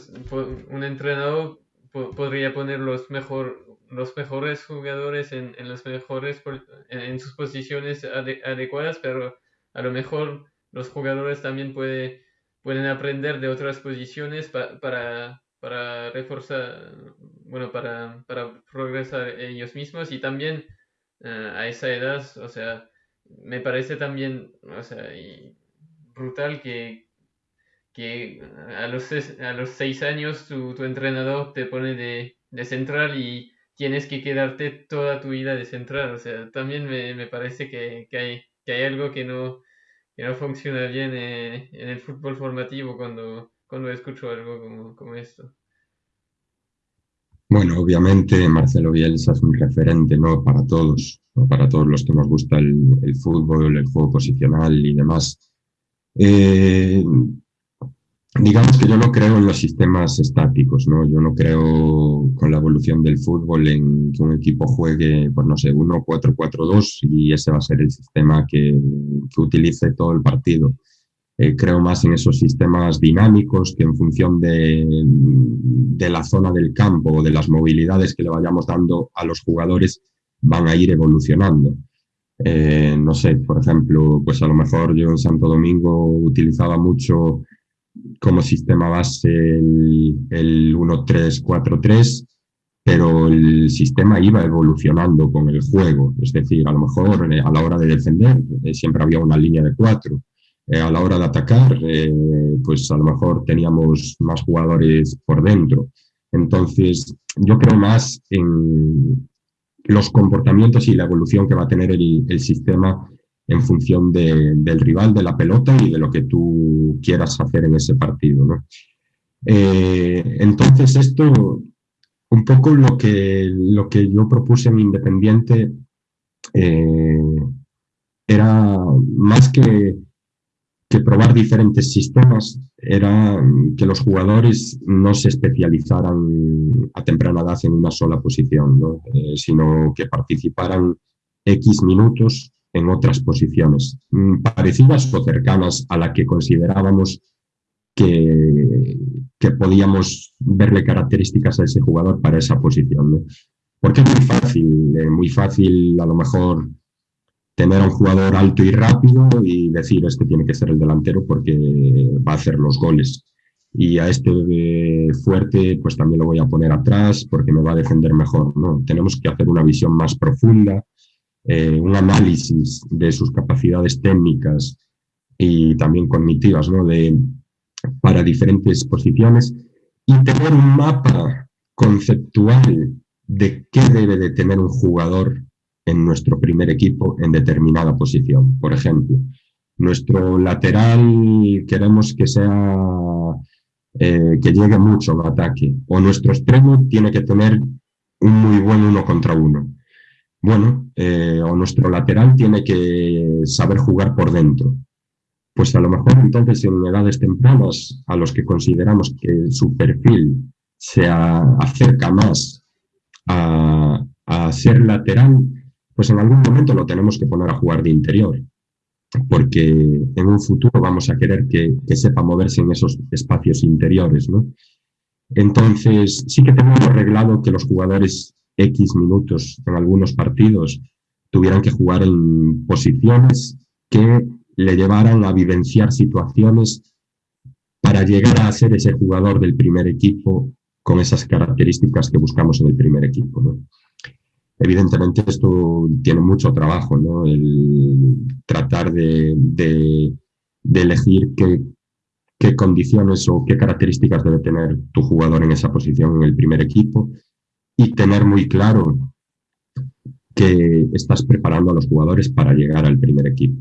un entrenador podría poner los, mejor, los mejores jugadores en, en las mejores, en, sus posiciones adecuadas, pero a lo mejor los jugadores también puede pueden aprender de otras posiciones para, para reforzar, bueno, para, para, progresar ellos mismos y también eh, a esa edad, o sea, me parece también, o sea, brutal que, que a, los, a los seis años tu, tu entrenador te pone de, de, central y tienes que quedarte toda tu vida de central, o sea, también me, me parece que, que, hay, que hay algo que no que no funciona bien eh, en el fútbol formativo cuando, cuando escucho algo como, como esto. Bueno, obviamente Marcelo Bielsa es un referente ¿no? para todos, para todos los que nos gusta el, fútbol, el juego posicional y demás. Eh, digamos que yo no creo en los sistemas estáticos, ¿no? Yo no creo con la evolución del fútbol en que un equipo juegue, pues no sé, 1-4-4-2 y ese va a ser el sistema que, que utilice todo el partido. Eh, creo más en esos sistemas dinámicos que en función de, de, la zona del campo o de las movilidades que le vayamos dando a los jugadores van a ir evolucionando. Eh, no sé, por ejemplo, pues a lo mejor yo en Santo Domingo utilizaba mucho como sistema base el, el 1-3-4-3, pero el sistema iba evolucionando con el juego. Es decir, a lo mejor eh, a la hora de defender siempre había una línea de cuatro, eh, a la hora de atacar, eh, pues a lo mejor teníamos más jugadores por dentro. Entonces, yo creo más en los comportamientos y la evolución que va a tener el, sistema en función del rival, de la pelota y de lo que tú quieras hacer en ese partido. Eh, entonces, esto, un poco lo que, lo que yo propuse en Independiente era más que que probar diferentes sistemas era que los jugadores no se especializaran a temprana edad en una sola posición, eh, sino que participaran X minutos en otras posiciones, mm, parecidas o cercanas a la que considerábamos que, que podíamos verle características a ese jugador para esa posición. Porque es muy fácil, eh, muy fácil a lo mejor tener a un jugador alto y rápido y decir, este tiene que ser el delantero porque va a hacer los goles. Y a este fuerte, pues también lo voy a poner atrás porque me va a defender mejor. ¿no? Tenemos que hacer una visión más profunda, eh, un análisis de sus capacidades técnicas y también cognitivas ¿no? de, para diferentes posiciones y tener un mapa conceptual de qué debe de tener un jugador en nuestro primer equipo en determinada posición. Por ejemplo, nuestro lateral queremos que sea eh, que llegue mucho al ataque o nuestro extremo tiene que tener un muy buen uno contra uno. Bueno, eh, o nuestro lateral tiene que saber jugar por dentro. Pues a lo mejor entonces en edades tempranas a los que consideramos que su perfil se acerca más a, ser lateral, pues en algún momento lo tenemos que poner a jugar de interior, porque en un futuro vamos a querer que, sepa moverse en esos espacios interiores, ¿no? Entonces, sí que tenemos arreglado que los jugadores X minutos en algunos partidos tuvieran que jugar en posiciones que le llevaran a vivenciar situaciones para llegar a ser ese jugador del primer equipo con esas características que buscamos en el primer equipo. ¿no? Evidentemente esto tiene mucho trabajo, ¿no? El tratar de, elegir qué, qué, condiciones o qué características debe tener tu jugador en esa posición en el primer equipo y tener muy claro que estás preparando a los jugadores para llegar al primer equipo.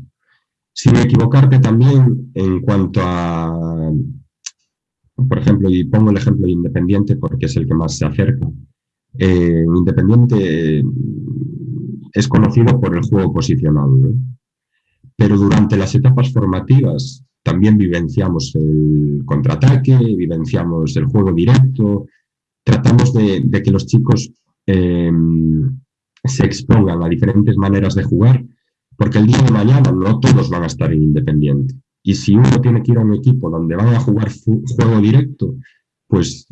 Sin equivocarte también en cuanto a, por ejemplo, y pongo el ejemplo de Independiente porque es el que más se acerca, Independiente es conocido por el juego posicional, pero durante las etapas formativas también vivenciamos el contraataque, vivenciamos el juego directo, tratamos de, que los chicos em, se expongan a diferentes maneras de jugar, porque el día de mañana no todos van a estar en Independiente. Y si uno tiene que ir a un equipo donde van a jugar juego directo, pues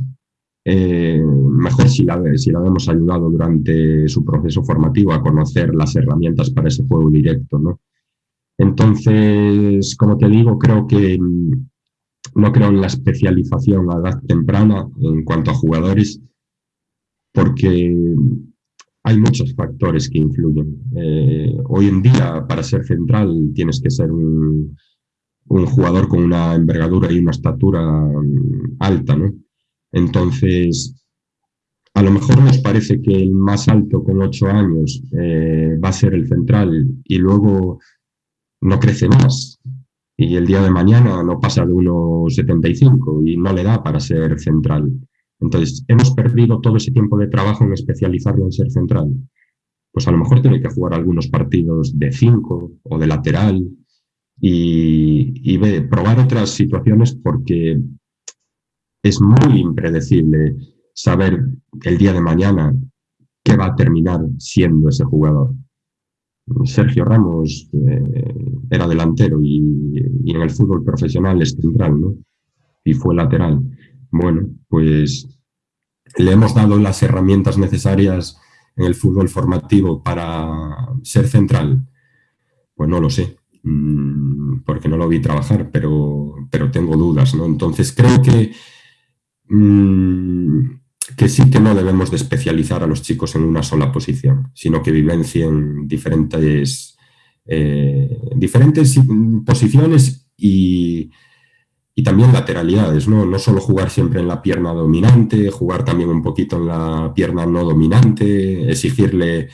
eh, mejor si la, si la hemos ayudado durante su proceso formativo a conocer las herramientas para ese juego directo. ¿no? Entonces, como te digo, creo que no creo en la especialización a edad temprana en cuanto a jugadores, porque hay muchos factores que influyen. Eh, hoy en día, para ser central, tienes que ser un, jugador con una envergadura y una estatura mm, alta, ¿no? Entonces, a lo mejor nos parece que el más alto con ocho años eh, va a ser el central y luego no crece más y el día de mañana no pasa de 1,75 y no le da para ser central. Entonces, hemos perdido todo ese tiempo de trabajo en especializarlo en ser central. Pues a lo mejor tiene que jugar algunos partidos de cinco o de lateral y, y probar otras situaciones porque es muy impredecible saber el día de mañana qué va a terminar siendo ese jugador. Sergio Ramos eh, era delantero y, en el fútbol profesional es central, ¿no? Y fue lateral. Bueno, pues le hemos dado las herramientas necesarias en el fútbol formativo para ser central. Pues no lo sé, mm, porque no lo vi trabajar, pero, pero tengo dudas, ¿no? Entonces creo que mm, que sí que no debemos de especializar a los chicos en una sola posición, sino que vivencien diferentes, eh, diferentes posiciones y, y, también lateralidades, ¿no? no solo jugar siempre en la pierna dominante, jugar también un poquito en la pierna no dominante, exigirle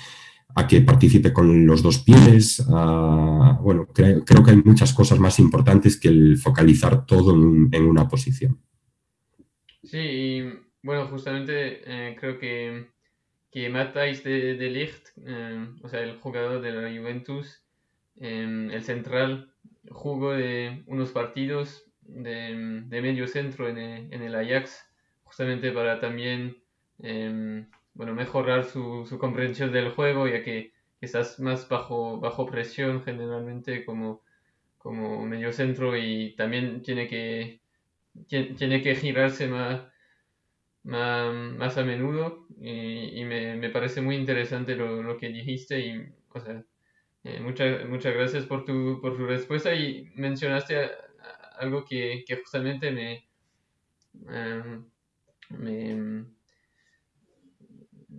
a que participe con los dos pies. bueno, creo, que hay muchas cosas más importantes que el focalizar todo en, en una posición. Sí, bueno, justamente eh, creo que, que Matthijs de, de eh, o sea, el jugador de la Juventus, eh, el central, jugó de unos partidos de, de medio centro en el, en el, Ajax, justamente para también bueno, mejorar su, su, comprensión del juego, ya que estás más bajo, bajo presión generalmente como, como medio centro y también tiene que, tiene que girarse más más, a menudo y, me, parece muy interesante lo, que dijiste y, o sea, eh, muchas, muchas gracias por tu, por tu respuesta y mencionaste algo que, justamente me, em,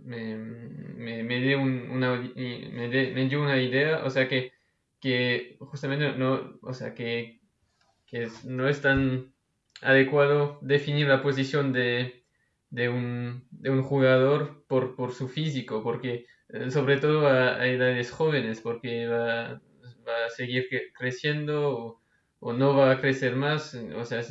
me, me, dio una, me, dio una idea, o sea que, que justamente no, o sea que, que no es tan adecuado definir la posición de, de un, de un jugador por, por, su físico, porque eh, sobre todo a, edades jóvenes, porque va, va a seguir creciendo o, no va a crecer más, o sea,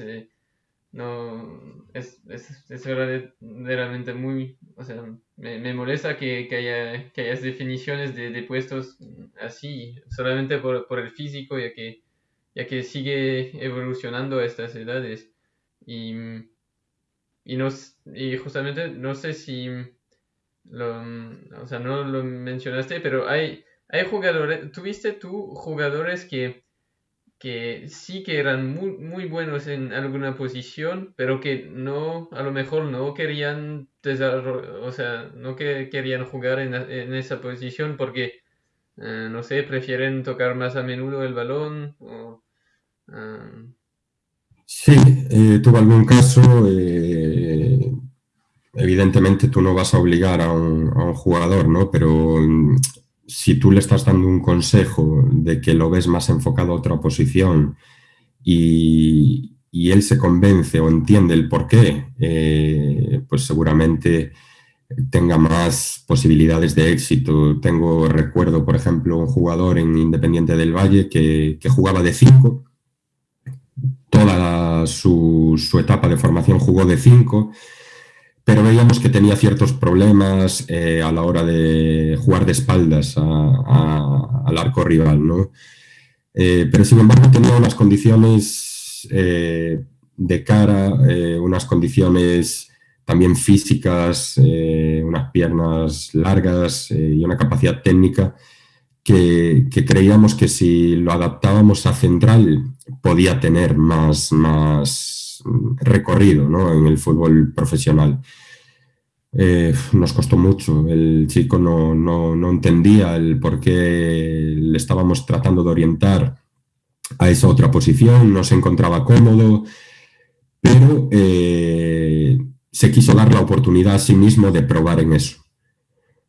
no, es, es, es, verdaderamente muy, o sea, me, me molesta que, que, haya, que haya definiciones de, de puestos así, solamente por, por, el físico, ya que, ya que sigue evolucionando a estas edades. Y y, no, y justamente no sé si lo, o sea, no lo mencionaste, pero hay, hay jugadores, tuviste tú jugadores que, que sí que eran muy, muy buenos en alguna posición, pero que no, a lo mejor no querían o sea, no que querían jugar en, en esa posición porque, eh, no sé, prefieren tocar más a menudo el balón o... Ah, Sí, eh, tuvo algún caso. Eh, evidentemente tú no vas a obligar a un, jugador, ¿no? Pero mm, si tú le estás dando un consejo de que lo ves más enfocado a otra posición y, él se convence o entiende el por qué, eh, pues seguramente tenga más posibilidades de éxito. Tengo recuerdo, por ejemplo, un jugador en Independiente del Valle que, que jugaba de 5 toda su, etapa de formación jugó de 5, pero veíamos que tenía ciertos problemas eh, a la hora de jugar de espaldas al arco rival, ¿no? Eh, pero sin embargo tenía unas condiciones eh, de cara, unas condiciones también físicas, unas piernas largas y una capacidad técnica que, creíamos que si lo adaptábamos a central podía tener más, más recorrido en el fútbol profesional. Eh, nos costó mucho, el chico no, no, entendía el por qué le estábamos tratando de orientar a esa otra posición, no se encontraba cómodo, pero eh, se quiso dar la oportunidad a sí mismo de probar en eso.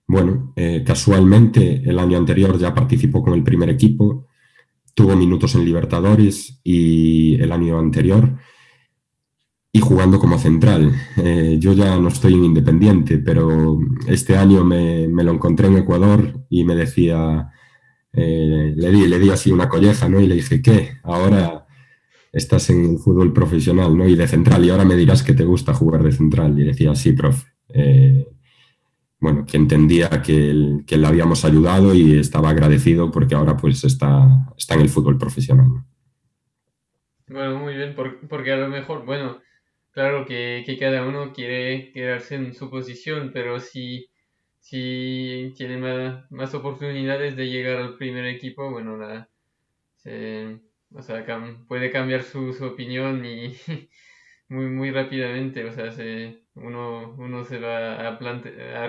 Bueno, eh, casualmente el año anterior ya participó con el primer equipo, tuvo minutos en Libertadores y el año anterior y jugando como central. Eh, yo ya no estoy en Independiente, pero este año me, lo encontré en Ecuador y me decía, eh, le, di, le di así una colleja ¿no? y le dije, ¿qué? Ahora estás en el fútbol profesional, ¿no? Y de central, y ahora me dirás que te gusta jugar de central. Y decía, sí, profe. Eh, bueno, que entendía que, que, le habíamos ayudado y estaba agradecido porque ahora pues está, está en el fútbol profesional. Bueno, muy bien, porque a lo mejor, bueno, claro que, cada uno quiere quedarse en su posición, pero si, si tiene más, más oportunidades de llegar al primer equipo, bueno, la, se, o sea, puede cambiar su, su opinión y muy, muy rápidamente. O sea, se, uno, uno se va a, plante, a,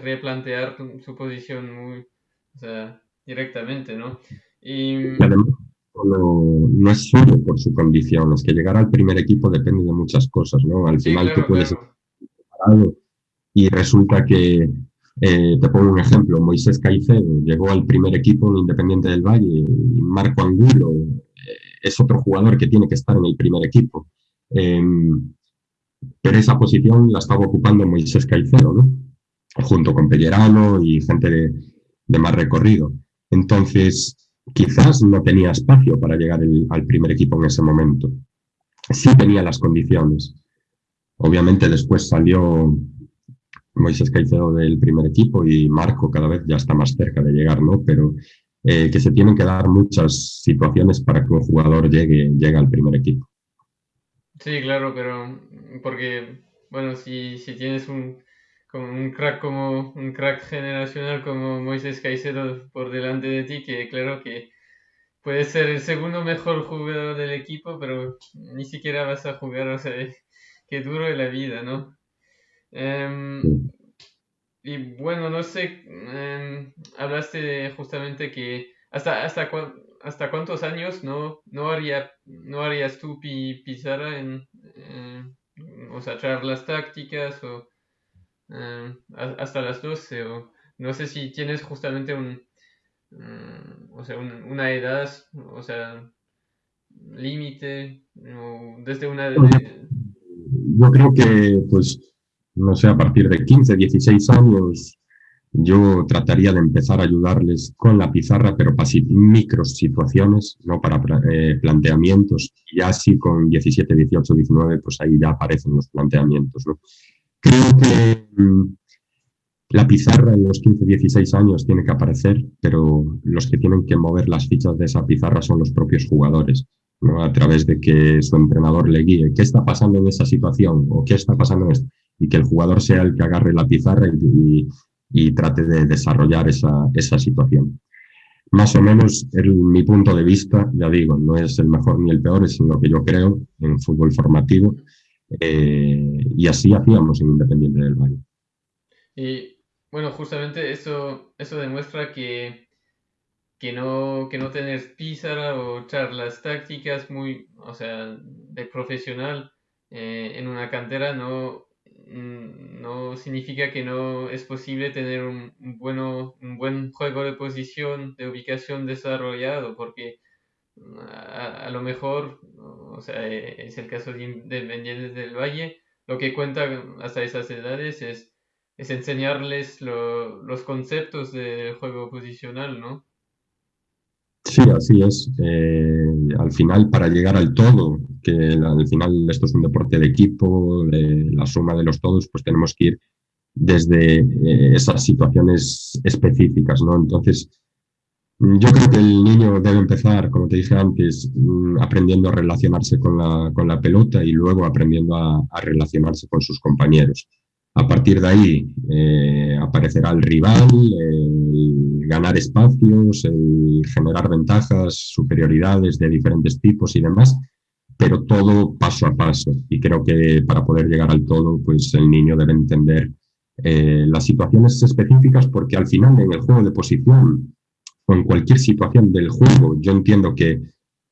replantear su posición muy, o sea, directamente, ¿no? Y, además, no, no, es solo por su condición, es que llegar al primer equipo depende de muchas cosas, ¿no? Al final tú puedes estar preparado y resulta que eh, te pongo un ejemplo, Moisés Caicedo llegó al primer equipo en Independiente del Valle y Marco Angulo eh, es otro jugador que tiene que estar en el primer equipo. Em, pero esa posición la estaba ocupando Moisés Caicedo, ¿no? junto con Pellerano y gente de, más recorrido. Entonces, quizás no tenía espacio para llegar al primer equipo en ese momento. Sí tenía las condiciones. Obviamente después salió Moisés Caicedo del primer equipo y Marco cada vez ya está más cerca de llegar, ¿no? Pero eh, que se tienen que dar muchas situaciones para que un jugador llegue, llegue al primer equipo. Sí, claro, pero porque, bueno, si, si tienes un, como un crack como un crack generacional como Moisés Caicedo por delante de ti, que claro que puede ser el segundo mejor jugador del equipo, pero ni siquiera vas a jugar, o sea, qué duro es la vida, ¿no? Em, y bueno, no sé, em, hablaste justamente que hasta, hasta, hasta cuántos años no, no, haría, no harías tú pizarra en, o sea, charlas tácticas o em, hasta las 12 o no sé si tienes justamente un, mm, o sea, una edad, o sea, límite o desde una... Yo creo que pues no sé, a partir de 15, 16 años, yo trataría de empezar a ayudarles con la pizarra, pero para micro situaciones, no para eh, planteamientos. Ya así con 17, 18, 19, pues ahí ya aparecen los planteamientos. ¿no? Creo que mm, la pizarra en los 15, 16 años tiene que aparecer, pero los que tienen que mover las fichas de esa pizarra son los propios jugadores. ¿no? a través de que su entrenador le guíe qué está pasando en esa situación o qué está pasando en esto y que el jugador sea el que agarre la pizarra y, trate de desarrollar esa, esa, situación. Más o menos, el, mi punto de vista, ya digo, no es el mejor ni el peor, es lo que yo creo en fútbol formativo. Eh, y así hacíamos en Independiente del Valle. Y bueno, justamente eso, eso demuestra que, que, no, que no tener pizarra o charlas tácticas muy, o sea, de profesional eh, en una cantera no, no significa que no es posible tener un, bueno, un buen juego de posición, de ubicación desarrollado, porque mm, a, lo mejor, o sea, e, es el caso de Independientes del Valle, lo que cuenta hasta esas edades es, es enseñarles los conceptos del juego posicional, ¿no? Sí, así es. Eh, al final, para llegar al todo, que al final esto es un deporte de equipo, la suma de los todos, pues tenemos que ir desde eh, esas situaciones específicas, ¿no? Entonces, yo creo que el niño debe empezar, como te dije antes, mm, aprendiendo a relacionarse con la, con la pelota y luego aprendiendo a, a relacionarse con sus compañeros. A partir de ahí eh, aparecerá el rival, el ganar espacios, el generar ventajas, superioridades de diferentes tipos y demás, pero todo paso a paso. Y creo que para poder llegar al todo, pues el niño debe entender eh, las situaciones específicas porque al final en el juego de posición o en cualquier situación del juego, yo entiendo que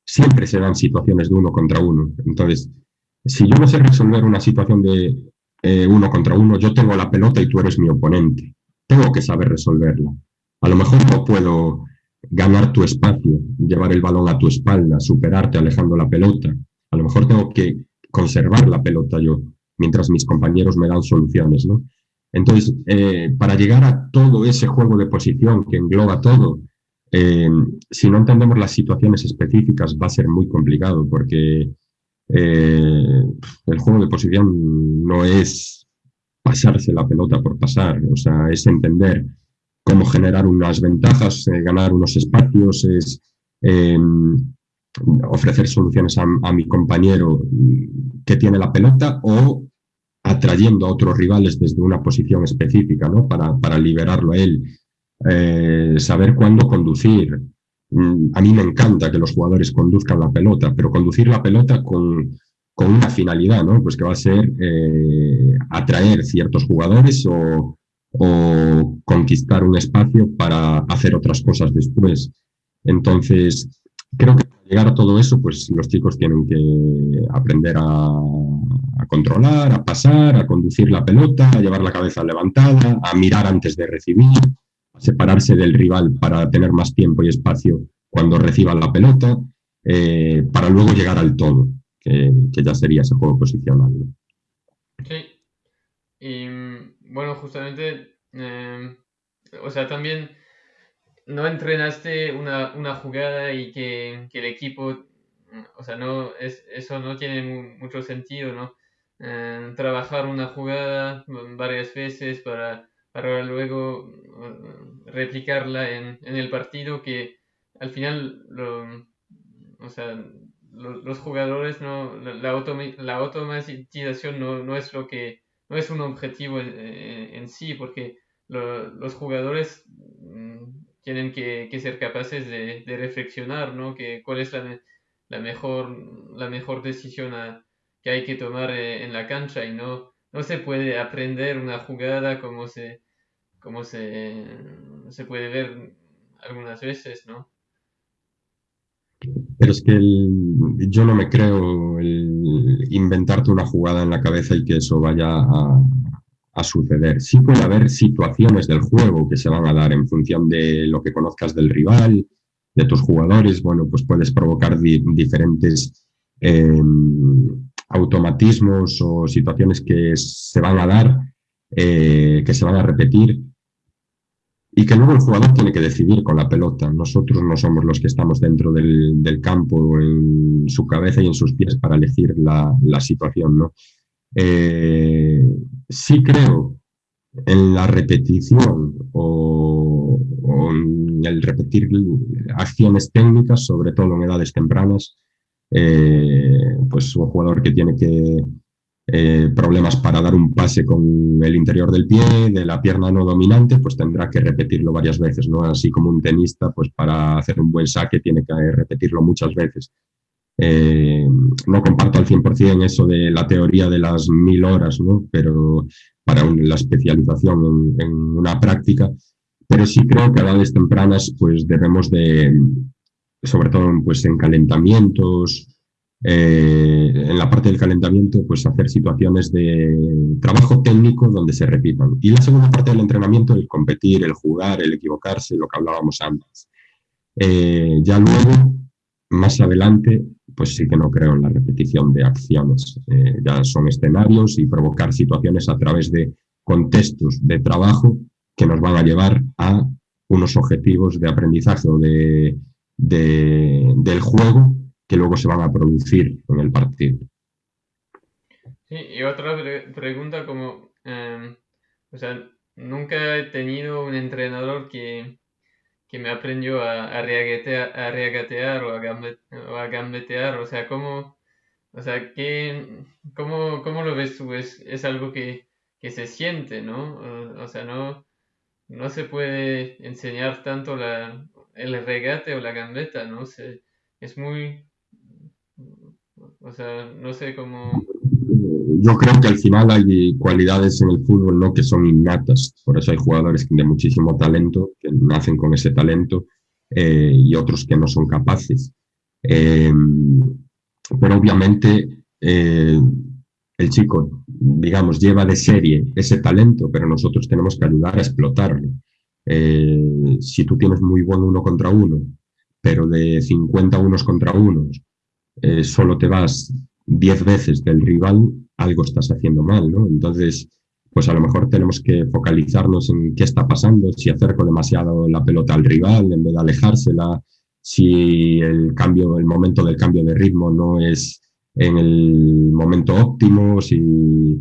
siempre se dan situaciones de uno contra uno. Entonces, si yo no sé resolver una situación de eh, uno contra uno, yo tengo la pelota y tú eres mi oponente. Tengo que saber resolverla. A lo mejor no puedo ganar tu espacio, llevar el balón a tu espalda, superarte alejando la pelota. A lo mejor tengo que conservar la pelota yo, mientras mis compañeros me dan soluciones, ¿no? Entonces, eh, para llegar a todo ese juego de posición que engloba todo, Eh, si no entendemos las situaciones específicas va a ser muy complicado porque eh, el juego de posición no es pasarse la pelota por pasar, o sea, es entender cómo generar unas ventajas, eh, ganar unos espacios, es ofrecer soluciones a, mi compañero que tiene la pelota o atrayendo a otros rivales desde una posición específica, ¿no? Para, para liberarlo a él. Eh, saber cuándo conducir. Mm, a mí me encanta que los jugadores conduzcan la pelota, pero conducir la pelota con, con una finalidad, ¿no? Pues que va a ser eh, atraer ciertos jugadores o conquistar un espacio para hacer otras cosas después. Entonces, creo que para llegar a todo eso, pues los chicos tienen que aprender a, controlar, a pasar, a conducir la pelota, a llevar la cabeza levantada, a mirar antes de recibir, a separarse del rival para tener más tiempo y espacio cuando reciban la pelota, eh, para luego llegar al todo, que, ya sería ese juego posicional. Sí. Y bueno, justamente, eh, o sea, también no entrenaste una, una jugada y que, que, el equipo, o sea, no, es, eso no tiene mucho sentido, ¿no? Eh, trabajar una jugada varias veces para, para luego uh, replicarla en, en, el partido que al final lo, o sea, los jugadores no la, la, automatización no, no, es lo que no es un objetivo en, en sí porque los jugadores tienen que, ser capaces de, reflexionar, ¿no? Que, cuál es la, mejor, la mejor decisión que hay que tomar eh, en la cancha y no, no se puede aprender una jugada como se, como se, se puede ver algunas veces, ¿no? Pero es que yo no me creo el inventarte una jugada en la cabeza y que eso vaya a, suceder. Sí puede haber situaciones del juego que se van a dar en función de lo que conozcas del rival, de tus jugadores. Bueno, pues puedes provocar diferentes eh, automatismos o situaciones que se van a dar, eh, que se van a repetir y que luego el jugador tiene que decidir con la pelota. Nosotros no somos los que estamos dentro del, del campo, en su cabeza y en sus pies para elegir la, la situación, ¿no? Eh, sí creo en la repetición o, en el repetir acciones técnicas, sobre todo en edades tempranas, eh, pues un jugador que tiene que eh, problemas para dar un pase con el interior del pie, de la pierna no dominante, pues tendrá que repetirlo varias veces, ¿no? Así como un tenista, pues para hacer un buen saque tiene que repetirlo muchas veces. Eh, no comparto al 100% eso de la teoría de las mil horas, ¿no? pero para la especialización en, una práctica, pero sí creo que a edades tempranas pues debemos de, sobre todo pues en calentamientos, eh, en la parte del calentamiento, pues hacer situaciones de trabajo técnico donde se repitan. Y la segunda parte del entrenamiento, el competir, el jugar, el equivocarse, lo que hablábamos antes. Eh, ya luego, más adelante, pues sí que no creo en la repetición de acciones. Eh, ya son escenarios y provocar situaciones a través de contextos de trabajo que nos van a llevar a unos objetivos de aprendizaje o de, del juego que luego se van a producir en el partido. Sí, y otra pregunta como, em, o sea, nunca he tenido un entrenador que, que me aprendió a, a, regatear, a regatear o a, o a gambetear, o sea, ¿cómo, o sea, ¿qué, cómo, cómo lo ves tú? Es, es algo que, que se siente, ¿no? O, sea, no, no se puede enseñar tanto la, el regate o la gambeta, ¿no? Se, es muy, o sea, no sé cómo yo creo que al final hay cualidades en el fútbol ¿no? que son innatas, por eso hay jugadores de muchísimo talento, que nacen con ese talento, eh, y otros que no son capaces. Eh, pero obviamente eh, el chico, digamos, lleva de serie ese talento, pero nosotros tenemos que ayudar a explotarlo. si tú tienes muy buen uno contra uno, pero de 50 unos contra unos, solo te vas 10 veces del rival, algo estás haciendo mal, ¿no? Entonces, pues a lo mejor tenemos que focalizarnos en qué está pasando, si acerco demasiado la pelota al rival en vez de alejársela, si el cambio, el momento del cambio de ritmo no es en el momento óptimo, si,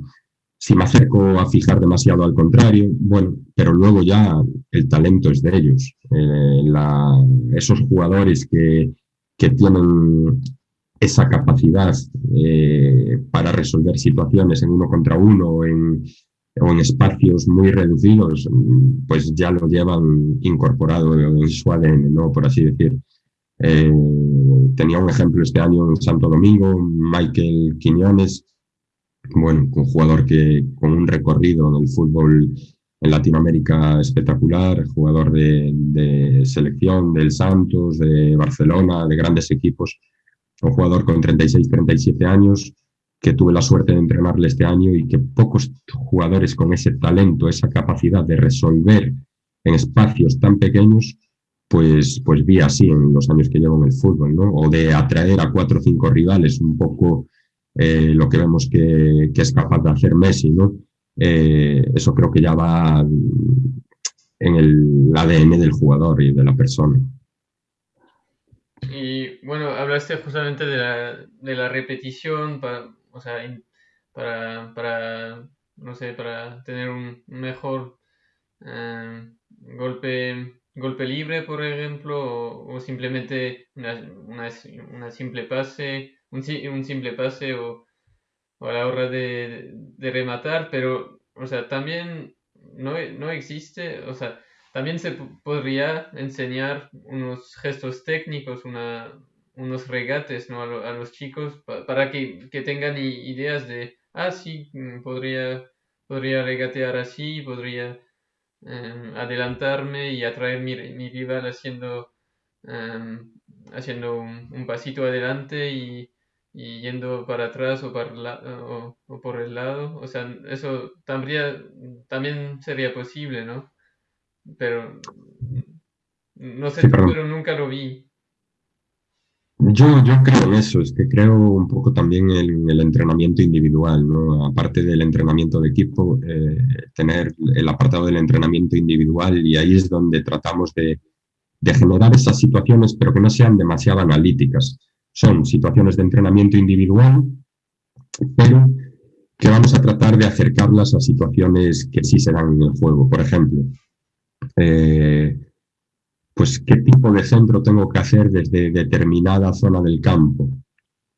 si me acerco a fijar demasiado al contrario, bueno, pero luego ya el talento es de ellos. Eh, esos jugadores que, que, tienen esa capacidad eh, para resolver situaciones en uno contra uno en, o en espacios muy reducidos, pues ya lo llevan incorporado en su ADN, ¿no? por así decir. Eh, tenía un ejemplo este año en Santo Domingo, Michael Quiñones, bueno, un jugador que con un recorrido en el fútbol en Latinoamérica espectacular, jugador de, selección del Santos, de Barcelona, de grandes equipos, un jugador con 36, 37 años, que tuve la suerte de entrenarle este año y que pocos jugadores con ese talento, esa capacidad de resolver en espacios tan pequeños, pues, pues vi así en los años que llevo en el fútbol, ¿no? O de atraer a cuatro o cinco rivales, un poco eh, lo que vemos que, que, es capaz de hacer Messi, ¿no? Eh, eso creo que ya va en el ADN del jugador y de la persona. Y bueno, hablaste justamente de la, de la repetición, para, o sea, para, para, no sé, para tener un mejor eh, golpe golpe libre, por ejemplo, o, simplemente una, una, simple pase, un, un simple pase o, a la hora de, de, rematar, pero, o sea, también no, no existe, o sea, también se podría enseñar unos gestos técnicos, una, unos regates ¿no? a, los chicos para que, que tengan ideas de, ah, sí, mm, podría, podría regatear así, podría Em, adelantarme y atraer mi, mi rival haciendo, em, haciendo un, pasito adelante y, y, yendo para atrás o, para o, o, por el lado. O sea, eso también, también sería posible, ¿no? Pero no sé, pero nunca lo vi. Yo, yo creo en eso, es que creo un poco también en el entrenamiento individual, ¿no? Aparte del entrenamiento de equipo, eh, tener el apartado del entrenamiento individual y ahí es donde tratamos de, de generar esas situaciones, pero que no sean demasiado analíticas. Son situaciones de entrenamiento individual, pero que vamos a tratar de acercarlas a situaciones que sí se dan en el juego. Por ejemplo, eh, pues qué tipo de centro tengo que hacer desde determinada zona del campo.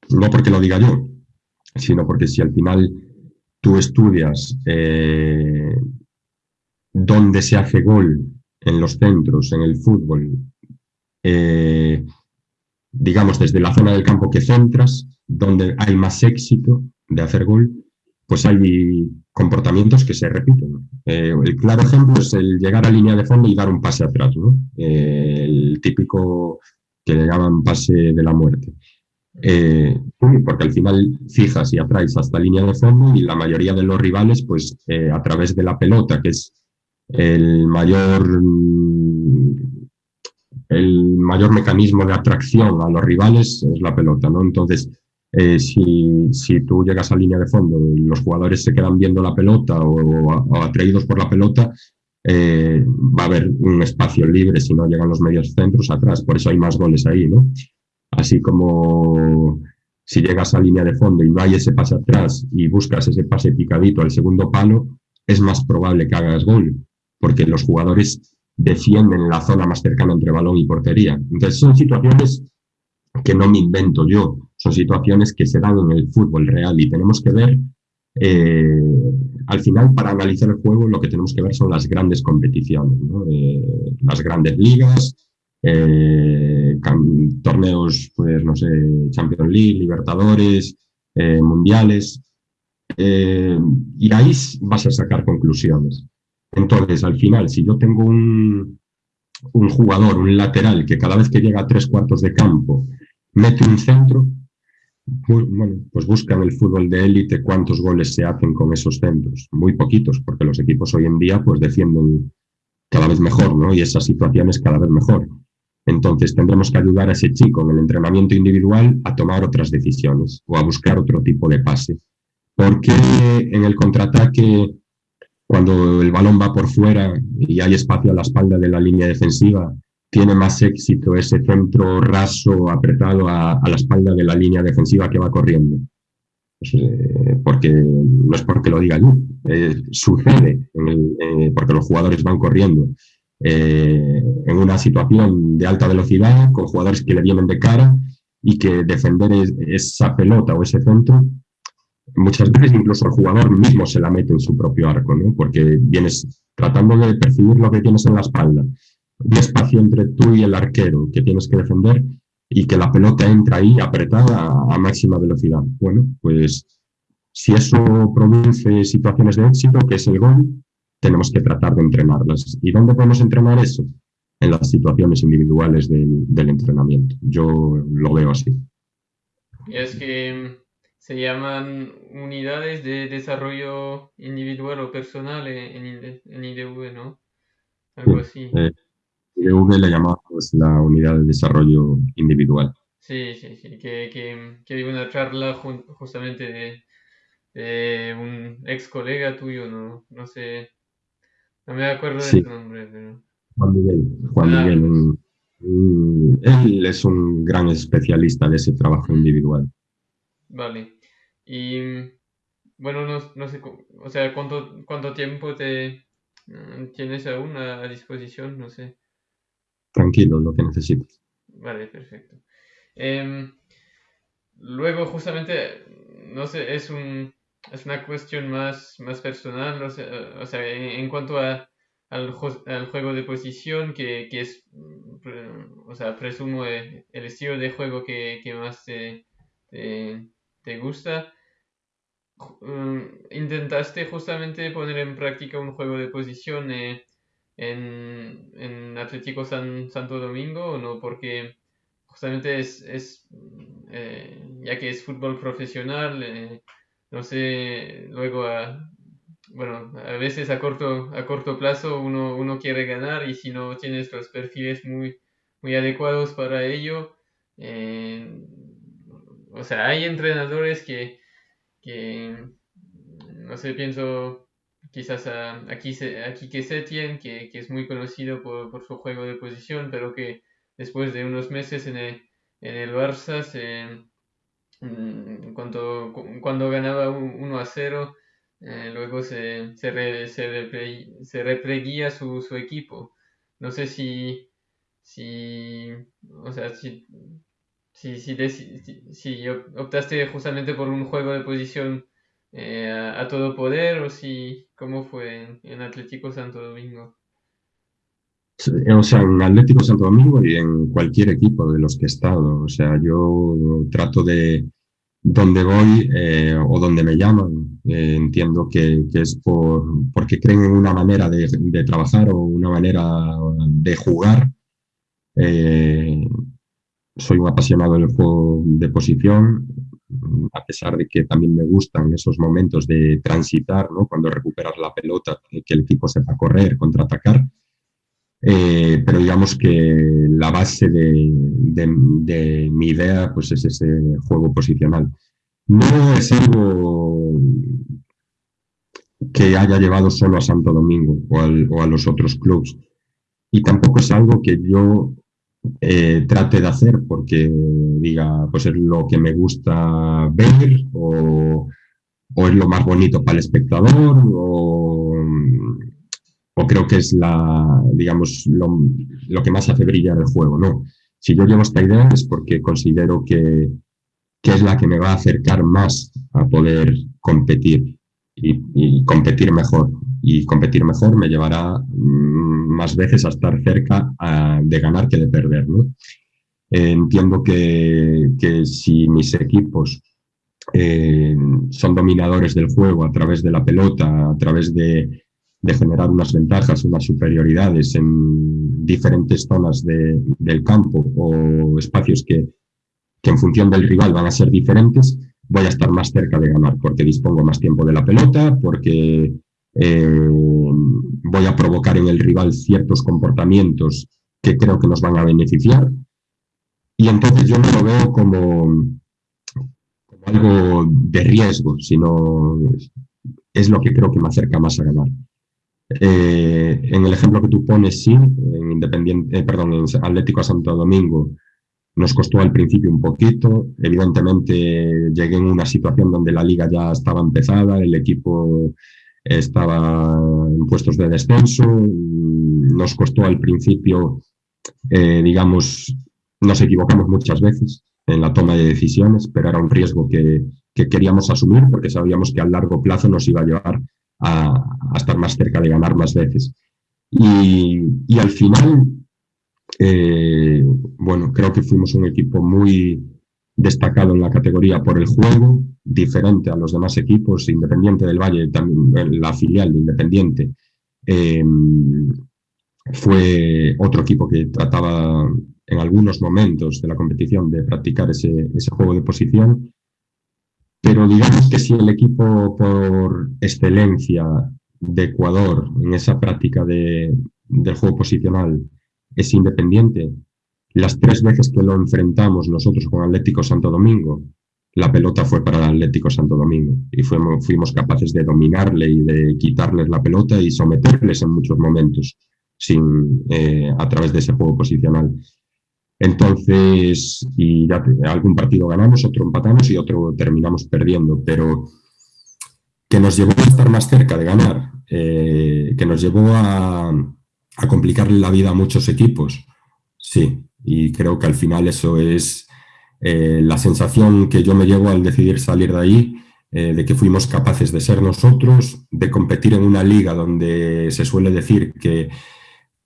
No porque lo diga yo, sino porque si al final tú estudias eh, dónde se hace gol en los centros, en el fútbol, eh, digamos desde la zona del campo que centras, donde hay más éxito de hacer gol, pues hay comportamientos que se repiten. Eh, el claro ejemplo es el llegar a línea de fondo y dar un pase atrás, ¿no? Eh, el típico que le llaman pase de la muerte. Eh, porque al final fijas y atraes hasta línea de fondo y la mayoría de los rivales, pues a través de la pelota, que es el mayor, el mayor mecanismo de atracción a los rivales, es la pelota, ¿no? Entonces, eh, si, tú llegas a línea de fondo y los jugadores se quedan viendo la pelota o, atraídos por la pelota, eh, va a haber un espacio libre si no llegan los medios centros atrás. Por eso hay más goles ahí, ¿no? Así como si llegas a línea de fondo y no hay ese pase atrás y buscas ese pase picadito al segundo palo, es más probable que hagas gol, porque los jugadores defienden la zona más cercana entre balón y portería. Entonces son situaciones que no me invento yo, son situaciones que se dan en el fútbol real y tenemos que ver, eh, al final para analizar el juego lo que tenemos que ver son las grandes competiciones, eh, las grandes ligas, eh, torneos, pues no sé, Champions League, Libertadores, Mundiales, y ahí vas a sacar conclusiones. Entonces, al final, si yo tengo un, un jugador, un lateral, que cada vez que llega a tres cuartos de campo mete un centro, bueno, pues busca en el fútbol de élite cuántos goles se hacen con esos centros. Muy poquitos, porque los equipos hoy en día pues defienden cada vez mejor, ¿no? Y esas situaciones cada vez mejor. Entonces tendremos que ayudar a ese chico en el entrenamiento individual a tomar otras decisiones o a buscar otro tipo de pase. Porque en el contraataque cuando el balón va por fuera y hay espacio a la espalda de la línea defensiva, tiene más éxito ese centro raso apretado a, la espalda de la línea defensiva que va corriendo. Pues, eh, porque no es porque lo diga yo, eh, sucede eh, porque los jugadores van corriendo en una situación de alta velocidad con jugadores que le vienen de cara y que defender esa pelota o ese centro muchas veces incluso el jugador mismo se la mete en su propio arco, ¿no? porque vienes tratando de percibir lo que tienes en la espalda, un espacio entre tú y el arquero que tienes que defender y que la pelota entra ahí apretada a, máxima velocidad. Bueno, pues si eso produce situaciones de éxito, que es el gol, tenemos que tratar de entrenarlas. ¿Y dónde podemos entrenar eso? En las situaciones individuales del, del entrenamiento. Yo lo veo así. Es que se llaman unidades de desarrollo individual o personal en, IDV, ¿no? Algo así. Eh, IDV le llamamos la unidad de desarrollo individual. Sí, sí, sí, que, que, hay una charla justamente de, un ex colega tuyo, ¿no? No sé, no me acuerdo de su nombre, pero... Juan Miguel, Juan ah, Miguel. Pues. él es un gran especialista de ese trabajo individual. Vale. Y bueno, no, no sé, o sea, ¿cuánto, cuánto tiempo te mm, tienes aún a, disposición? No sé. Tranquilo, lo que necesites. Vale, perfecto. Em, luego, justamente, no sé, es un, es una cuestión más, más personal, o sea, o sea en, cuanto a, al, juego de posición, que, que es, o sea, presumo el, estilo de juego que, que más te, te gusta, mm, intentaste justamente poner en práctica un juego de posición eh, en, en, Atlético San, Santo Domingo no? Porque justamente es, es eh, ya que es fútbol profesional, eh, no sé, luego a, bueno, a veces a corto, a corto plazo uno, uno quiere ganar y si no tienes los perfiles muy, muy adecuados para ello, o sea, hay entrenadores que, no sé, pienso quizás a, aquí, aquí que Setien, que, que es muy conocido por, su juego de posición, pero que después de unos meses en el, en el Barça, se, mm, cuando, cuando ganaba 1 a 0, eh, luego se, se, se, repleguía su, su equipo. No sé si, si, o sea, si si, si, optaste justamente por un juego de posición eh, a, todo poder o si cómo fue en, Atlético Santo Domingo. O sea, en Atlético Santo Domingo y en cualquier equipo de los que he estado. O sea, yo trato de donde voy eh, o donde me llaman. Eh, entiendo que, es por, porque creen en una manera de, de trabajar o una manera de jugar soy un apasionado del juego de posición, a pesar de que también me gustan esos momentos de transitar, ¿no? cuando recuperas la pelota, que el equipo sepa correr, contraatacar. Eh, pero digamos que la base de, mi idea pues es ese juego posicional. No es algo que haya llevado solo a Santo Domingo o, o a los otros clubes. Y tampoco es algo que yo eh, trate de hacer porque diga, pues es lo que me gusta ver o, es lo más bonito para el espectador o, creo que es la, digamos, lo, que más hace brillar el juego, ¿no? Si yo llevo esta idea es porque considero que, que es la que me va a acercar más a poder competir y competir mejor y competir mejor me llevará mm, más veces a estar cerca de ganar que de perder. Entiendo que, si mis equipos eh, son dominadores del juego a través de la pelota, a través de, generar unas ventajas, unas superioridades en diferentes zonas del campo o espacios que, que en función del rival van a ser diferentes, voy a estar más cerca de ganar porque dispongo más tiempo de la pelota, porque eh, voy a provocar en el rival ciertos comportamientos que creo que nos van a beneficiar. Y entonces yo no lo veo como, algo de riesgo, sino es lo que creo que me acerca más a ganar. Eh, en el ejemplo que tú pones, sí, en Independiente, eh, perdón, en Atlético a Santo Domingo nos costó al principio un poquito. Evidentemente llegué en una situación donde la liga ya estaba empezada, el equipo estaba en puestos de descenso. Nos costó al principio, eh, digamos, nos equivocamos muchas veces en la toma de decisiones, pero era un riesgo que, que queríamos asumir porque sabíamos que a largo plazo nos iba a llevar a, estar más cerca de ganar más veces. Y, y al final, eh, bueno, creo que fuimos un equipo muy destacado en la categoría por el juego, diferente a los demás equipos, Independiente del Valle, también la filial de Independiente, eh, fue otro equipo que trataba en algunos momentos de la competición de practicar ese, ese juego de posición. Pero digamos que si el equipo por excelencia de Ecuador en esa práctica de, del juego posicional es independiente, las tres veces que lo enfrentamos nosotros con Atlético Santo Domingo, la pelota fue para el Atlético Santo Domingo y fuimos, capaces de dominarle y de quitarles la pelota y someterles en muchos momentos sin, eh, a través de ese juego posicional. Entonces, y ya algún partido ganamos, otro empatamos y otro terminamos perdiendo, pero que nos llevó a estar más cerca de ganar, eh, que nos llevó a, a, complicarle la vida a muchos equipos, sí, y creo que al final eso es eh, la sensación que yo me llevo al decidir salir de ahí, eh, de que fuimos capaces de ser nosotros, de competir en una liga donde se suele decir que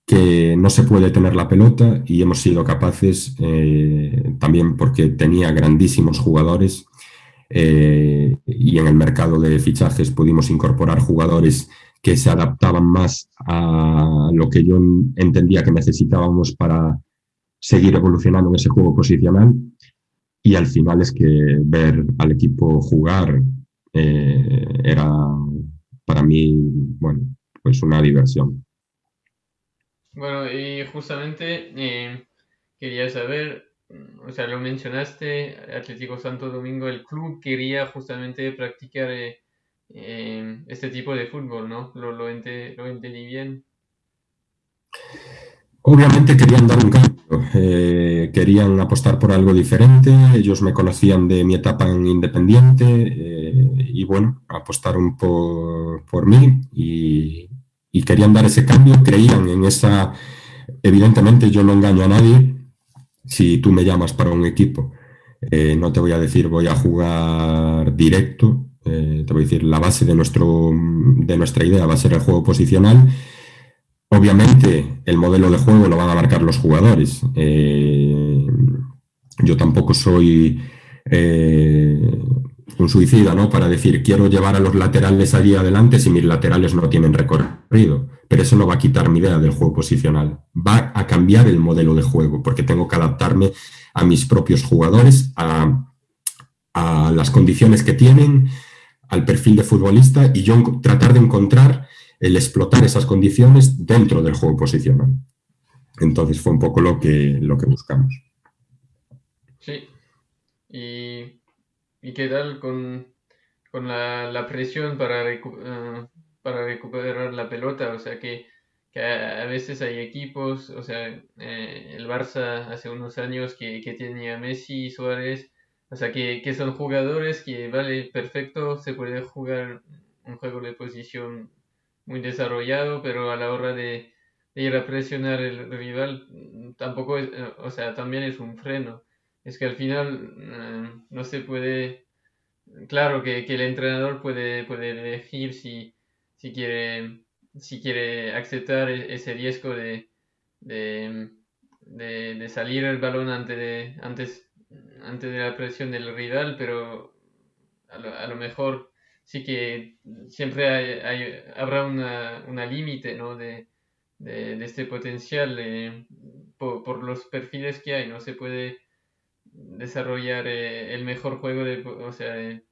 que no se puede tener la pelota y hemos sido capaces, eh, también porque tenía grandísimos jugadores y en el mercado de fichajes pudimos incorporar jugadores que se adaptaban más a lo que yo entendía que necesitábamos para seguir evolucionando en ese juego posicional y al final es que ver al equipo jugar eh, era para mí, bueno, pues una diversión. Bueno, y justamente eh, quería saber, o sea, lo mencionaste, Atlético Santo Domingo, el club quería justamente practicar eh, este tipo de fútbol, ¿no? Lo, lo, lo entendí bien. Obviamente querían dar un cambio, querían apostar por algo diferente, ellos me conocían de mi etapa en Independiente y bueno, apostaron por, por mí y, querían dar ese cambio, creían en esa... Evidentemente yo no engaño a nadie, si tú me llamas para un equipo, eh, no te voy a decir voy a jugar directo, eh, te voy a decir la base de, nuestro, de nuestra idea va a ser el juego posicional. Obviamente el modelo de juego lo van a marcar los jugadores. Eh, yo tampoco soy un suicida, ¿no? Para decir, quiero llevar a los laterales allí adelante si mis laterales no tienen recorrido. Pero eso no va a quitar mi idea del juego posicional. Va a cambiar el modelo de juego, porque tengo que adaptarme a mis propios jugadores, a las condiciones que tienen, al perfil de futbolista y yo tratar de encontrar el explotar esas condiciones dentro del juego posicional. Entonces fue un poco lo que, lo que buscamos. Sí. Y ¿Y qué tal con, con la, la, presión para, uh, para recuperar la pelota? O sea, que, que a, veces hay equipos, o sea, eh, el Barça hace unos años que, que tenía Messi y Suárez, o sea, que, que son jugadores que, vale, perfecto, se puede jugar un juego de posición muy desarrollado, pero a la hora de, ir a presionar el rival, tampoco es, o sea, también es un freno. Es que al final eh, no se puede, claro que, que, el entrenador puede, puede elegir si, si, quiere, si quiere aceptar e-, ese riesgo de, de, de, salir el balón antes de, antes, antes de la presión del rival, pero a lo, a lo mejor sí que siempre hay, habrá una, una límite ¿no? de, de, este potencial eh, por, los perfiles que hay, no se puede desarrollar eh, el mejor juego de, o sea, eh,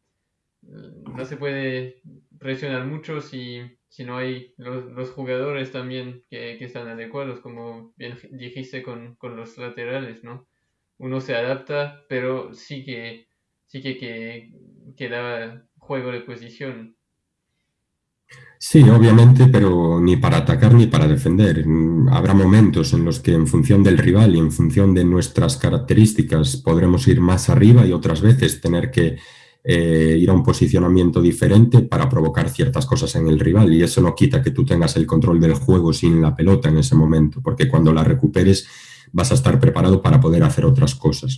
no se puede presionar mucho si, si no hay los, los jugadores también que, que, están adecuados, como bien dijiste con, con, los laterales, ¿no? Uno se adapta, pero sí que sí que, que, que juego de posición. Sí, obviamente, pero ni para atacar ni para defender. Habrá momentos en los que en función del rival y en función de nuestras características podremos ir más arriba y otras veces tener que eh, ir a un posicionamiento diferente para provocar ciertas cosas en el rival y eso no quita que tú tengas el control del juego sin la pelota en ese momento, porque cuando la recuperes vas a estar preparado para poder hacer otras cosas.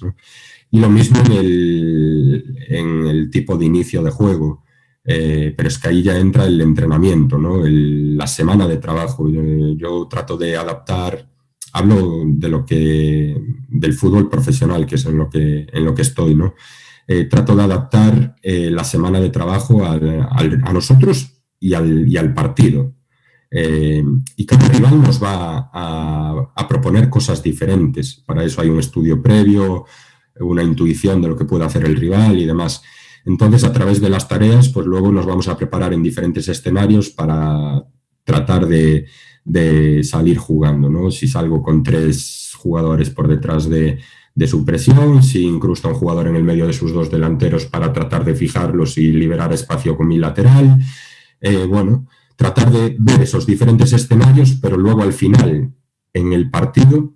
Y lo mismo en el, en el tipo de inicio de juego eh, pero es que ahí ya entra el entrenamiento, ¿no? la semana de trabajo. Yo, trato de adaptar, hablo de lo que, del fútbol profesional, que es en lo que, en lo que estoy, ¿no? Eh, trato de adaptar eh, la semana de trabajo a nosotros y al, y al partido. y cada rival nos va a, proponer cosas diferentes. Para eso hay un estudio previo, una intuición de lo que puede hacer el rival y demás. Entonces, a través de las tareas, pues luego nos vamos a preparar en diferentes escenarios para tratar de, salir jugando, ¿no? Si salgo con tres jugadores por detrás de, su presión, si incrusta un jugador en el medio de sus dos delanteros para tratar de fijarlos y liberar espacio con mi lateral. Eh, bueno, tratar de ver esos diferentes escenarios, pero luego al final, en el partido,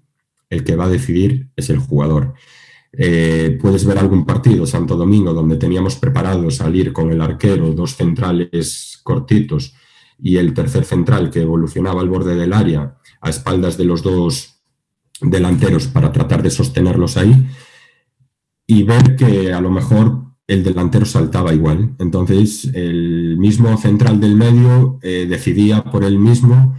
el que va a decidir es el jugador. Eh, puedes ver algún partido, Santo Domingo, donde teníamos preparado salir con el arquero, dos centrales cortitos y el tercer central que evolucionaba al borde del área a espaldas de los dos delanteros para tratar de sostenerlos ahí y ver que a lo mejor el delantero saltaba igual. Entonces el mismo central del medio eh, decidía por él mismo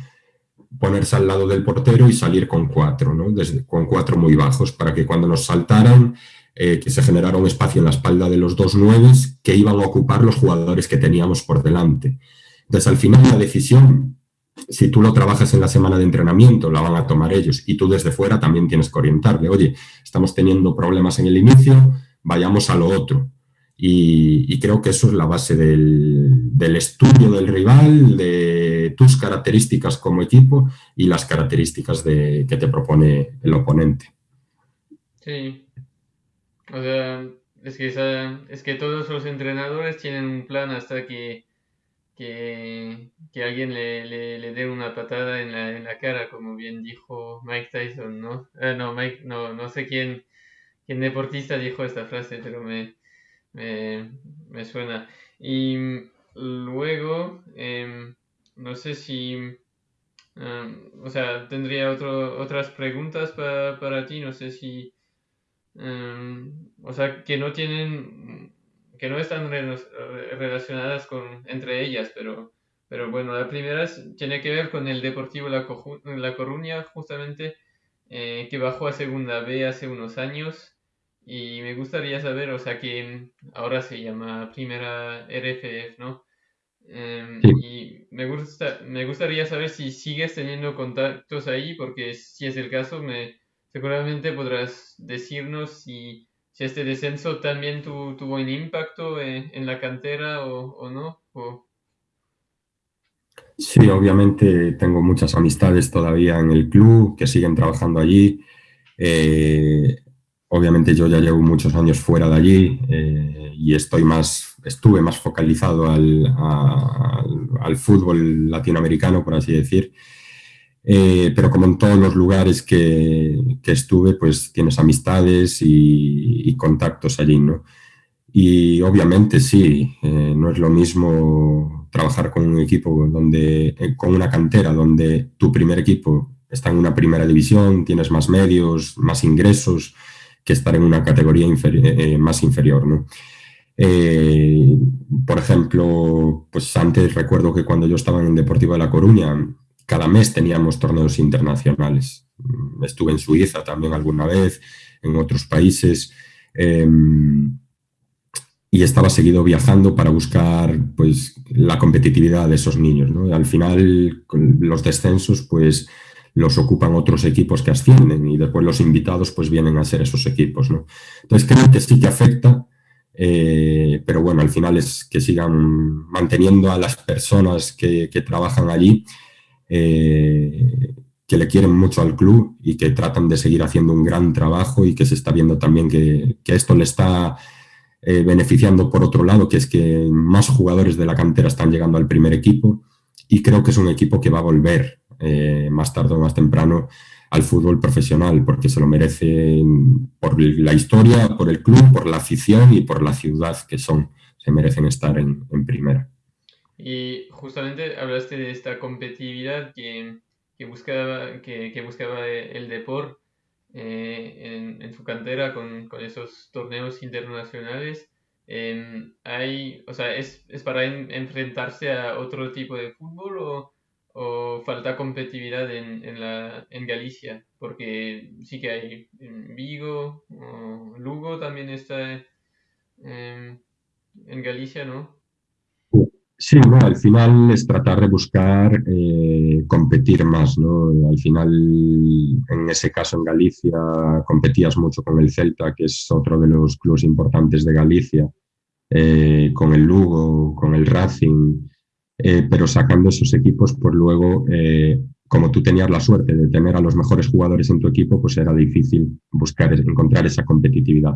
ponerse al lado del portero y salir con cuatro, ¿no? Desde, con cuatro muy bajos, para que cuando nos saltaran, eh, que se generara un espacio en la espalda de los dos nueves que iban a ocupar los jugadores que teníamos por delante. Entonces, al final, la decisión, si tú lo trabajas en la semana de entrenamiento, la van a tomar ellos y tú desde fuera también tienes que orientarle. Oye, estamos teniendo problemas en el inicio, vayamos a lo otro. Y, creo que eso es la base del, del estudio del rival, de tus características como equipo y las características de, que te propone el oponente. Sí. O sea, es que, es que todos los entrenadores tienen un plan hasta que, que, alguien le, le, dé una patada en la, en la cara, como bien dijo Mike Tyson, ¿no? Ah, no, Mike, no, no sé quién, quién deportista dijo esta frase, pero me, me, me suena. Y luego, eh, no sé si, em, o sea, tendría otro, otras preguntas para ti, no sé si, em, o sea, que no tienen, que no están relacionadas con, entre ellas, pero, pero bueno, la primera tiene que ver con el Deportivo La, la Coruña, justamente, eh, que bajó a Segunda B hace unos años. Y me gustaría saber, o sea, que ahora se llama Primera RFF, ¿no? Em, y me, gusta, me gustaría saber si sigues teniendo contactos ahí, porque si es el caso, me, seguramente podrás decirnos si, si este descenso también tuvo un impacto en, la cantera o, no. Sí, obviamente tengo muchas amistades todavía en el club que siguen trabajando allí. Eh, obviamente yo ya llevo muchos años fuera de allí eh, y estoy más estuve más focalizado al, al, fútbol latinoamericano, por así decir. Eh, pero como en todos los lugares que, que estuve, pues tienes amistades y, contactos allí, ¿no? Y obviamente sí, eh, no es lo mismo trabajar con un equipo donde, eh, con una cantera donde tu primer equipo está en una primera división, tienes más medios, más ingresos, que estar en una categoría más inferior, ¿no? Eh, por ejemplo, pues antes recuerdo que cuando yo estaba en Deportivo de La Coruña, cada mes teníamos torneos internacionales. Mm, estuve en Suiza también alguna vez, en otros países, em, y estaba seguido viajando para buscar pues, la competitividad de esos niños. Al final, los descensos pues, los ocupan otros equipos que ascienden y después los invitados pues, vienen a ser esos equipos. Entonces creo que sí que afecta eh, pero bueno, al final es que sigan manteniendo a las personas que, trabajan allí, eh, que le quieren mucho al club y que tratan de seguir haciendo un gran trabajo y que se está viendo también que, esto le está eh, beneficiando por otro lado, que es que más jugadores de la cantera están llegando al primer equipo y creo que es un equipo que va a volver más tarde o más temprano al fútbol profesional, porque se lo merece por la historia, por el club, por la afición y por la ciudad que son. Se merecen estar en, primera. Y justamente hablaste de esta competitividad que, buscaba, que, buscaba el deporte eh, en, su cantera con, esos torneos internacionales. Em, hay, o sea, ¿es, para enfrentarse a otro tipo de fútbol o, o falta competitividad en, en, la, en Galicia, porque sí que hay en Vigo, o Lugo también está en, en Galicia, ¿no? Sí, al final es tratar de buscar eh, competir más, ¿no? Al final, en ese caso en Galicia, competías mucho con el Celta, que es otro de los clubes importantes de Galicia, eh, con el Lugo, con el Racing, eh, pero sacando esos equipos, pues luego, eh, como tú tenías la suerte de tener a los mejores jugadores en tu equipo, pues era difícil buscar, encontrar esa competitividad.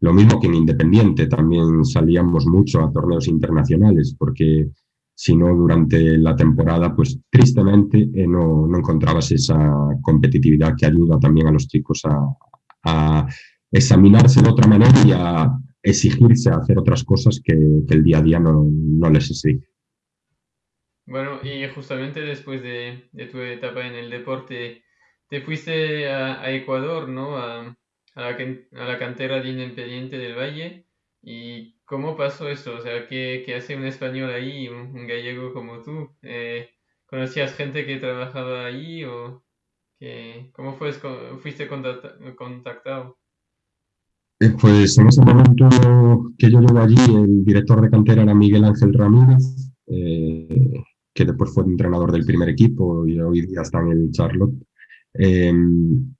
Lo mismo que en Independiente, también salíamos mucho a torneos internacionales, porque si no, durante la temporada, pues tristemente eh, no, encontrabas esa competitividad que ayuda también a los chicos a, examinarse de otra manera y a exigirse a hacer otras cosas que, que el día a día no, no les exige. Bueno, y justamente después de, tu etapa en el deporte, te fuiste a, Ecuador, ¿no? A, la, cantera de Independiente del Valle. ¿Y cómo pasó eso? O sea, ¿qué, hace un español ahí, un, gallego como tú? Eh, ¿Conocías gente que trabajaba ahí o cómo fue, fuiste contactado? Eh, pues en ese momento que yo llevo allí, el director de cantera era Miguel Ángel Ramírez. Eh, que después fue entrenador del primer equipo y hoy día está en el Charlotte. Em,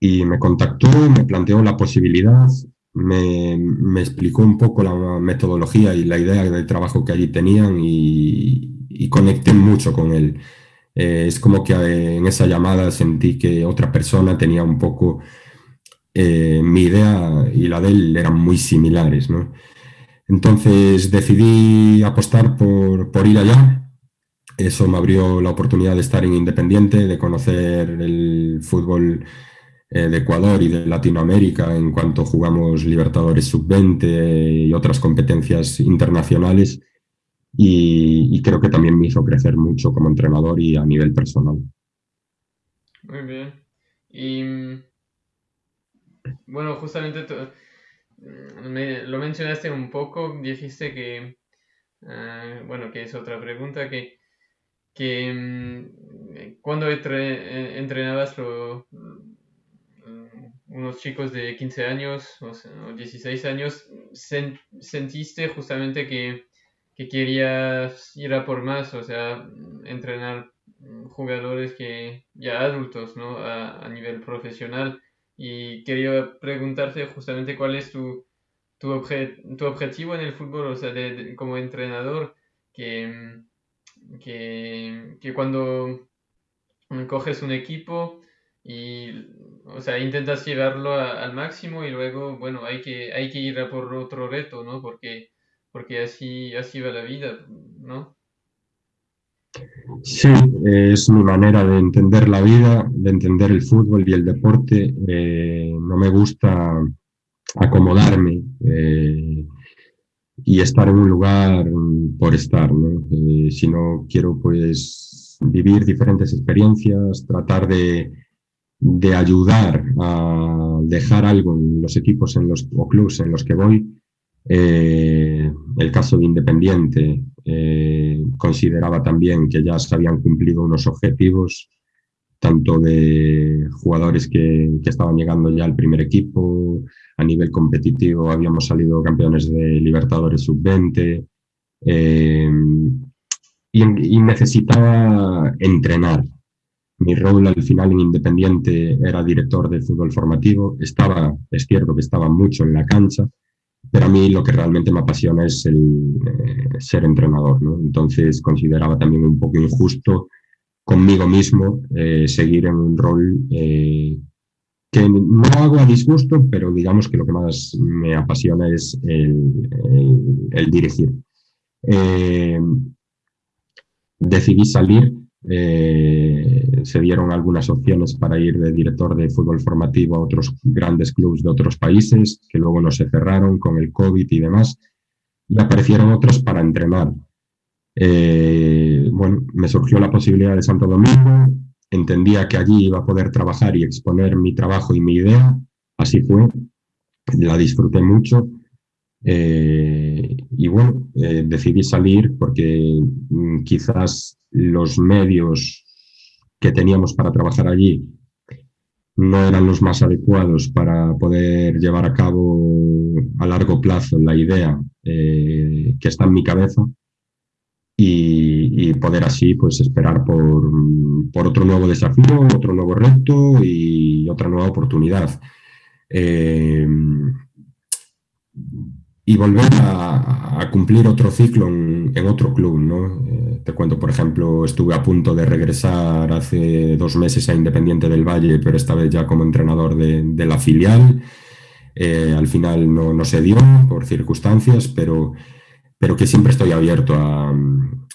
y me contactó, me planteó la posibilidad, me, me, explicó un poco la metodología y la idea de trabajo que allí tenían y, conecté mucho con él. Eh, es como que eh, en esa llamada sentí que otra persona tenía un poco eh, mi idea y la de él eran muy similares. ¿no? Entonces decidí apostar por, por ir allá eso me abrió la oportunidad de estar en Independiente, de conocer el fútbol eh, de Ecuador y de Latinoamérica en cuanto jugamos Libertadores Sub-20 y otras competencias internacionales. Y, creo que también me hizo crecer mucho como entrenador y a nivel personal. Muy bien. Y bueno, justamente me, lo mencionaste un poco, dijiste que, ah, bueno, que es otra pregunta, que que mm, cuando eh, entrenabas mm, unos chicos de 15 años o, 16 años, sentiste justamente que, querías ir a por más, o sea, entrenar jugadores que ya adultos, ¿no? A, nivel profesional. Y quería preguntarte justamente cuál es tu, tu, objetivo en el fútbol, o sea, como entrenador, que mm, que, que cuando coges un equipo y, o sea, intentas llevarlo al máximo y luego, bueno, hay que, hay que ir a por otro reto, ¿no? Porque, porque así, así va la vida, ¿no? Sí, es mi manera de entender la vida, de entender el fútbol y el deporte. Eh, no me gusta acomodarme. Eh, y estar en un lugar por estar, ¿no? Eh, si no quiero pues vivir diferentes experiencias, tratar de, de, ayudar a dejar algo en los equipos en los, o clubs en los que voy. Eh, el caso de Independiente eh, consideraba también que ya se habían cumplido unos objetivos tanto de jugadores que, que estaban llegando ya al primer equipo, a nivel competitivo habíamos salido campeones de Libertadores Sub-20 eh, y, necesitaba entrenar. Mi rol al final en Independiente era director de fútbol formativo. Estaba, es cierto que estaba mucho en la cancha, pero a mí lo que realmente me apasiona es el eh, ser entrenador. ¿no? Entonces consideraba también un poco injusto conmigo mismo eh, seguir en un rol que no hago a disgusto, pero digamos que lo que más me apasiona es el, dirigir. Eh, decidí salir. Eh, se dieron algunas opciones para ir de director de fútbol formativo a otros grandes clubes de otros países, que luego no se cerraron con el COVID y demás, y aparecieron otros para entrenar. Eh, bueno, me surgió la posibilidad de Santo Domingo, entendía que allí iba a poder trabajar y exponer mi trabajo y mi idea, así fue, la disfruté mucho eh, y bueno, eh, decidí salir porque mm, quizás los medios que teníamos para trabajar allí no eran los más adecuados para poder llevar a cabo a largo plazo la idea que está en mi cabeza y, poder así pues esperar por, por, otro nuevo desafío, otro nuevo reto y otra nueva oportunidad y volver a, cumplir otro ciclo en, otro club. ¿no? Eh, te cuento, por ejemplo, estuve a punto de regresar hace dos meses a Independiente del Valle, pero esta vez ya como entrenador de, la filial. Eh, al final no, no, se dio por circunstancias, pero, pero que siempre estoy abierto a,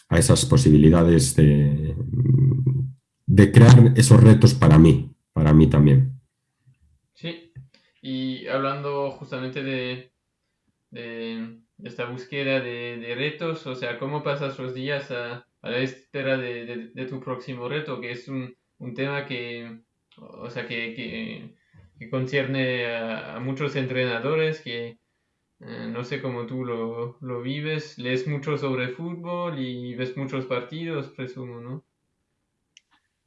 a esas posibilidades de, de crear esos retos para mí, para mí también. Sí, y hablando justamente de, de, esta búsqueda de, retos, o sea, cómo pasas los días a, la espera de, tu próximo reto, que es un, tema que, o sea, que, que, concierne a, muchos entrenadores, que eh, no sé cómo tú lo, lo vives, lees mucho sobre fútbol y ves muchos partidos, presumo, ¿no?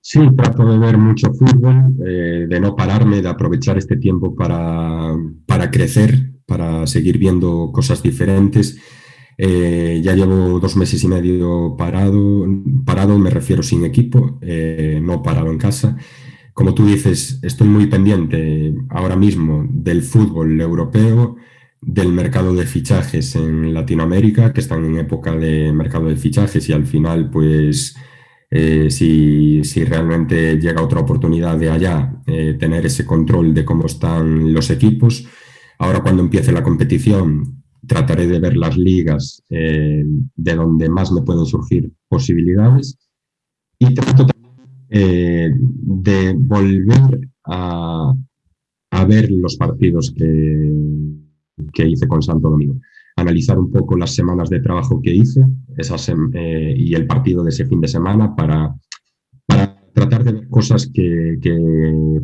Sí, trato de ver mucho fútbol, eh, de no pararme, de aprovechar este tiempo para, para crecer para seguir viendo cosas diferentes. Eh, ya llevo dos meses y medio parado, parado me refiero sin equipo, no parado en casa. Como tú dices, estoy muy pendiente ahora mismo del fútbol europeo, del mercado de fichajes en Latinoamérica, que están en época de mercado de fichajes y al final, pues, eh, si, si, realmente llega otra oportunidad de allá, tener ese control de cómo están los equipos. Ahora cuando empiece la competición trataré de ver las ligas eh, de donde más me pueden surgir posibilidades y trato eh, de volver a, ver los partidos que, que, hice con Santo Domingo. Analizar un poco las semanas de trabajo que hice esas, eh, y el partido de ese fin de semana para tratar de ver cosas que,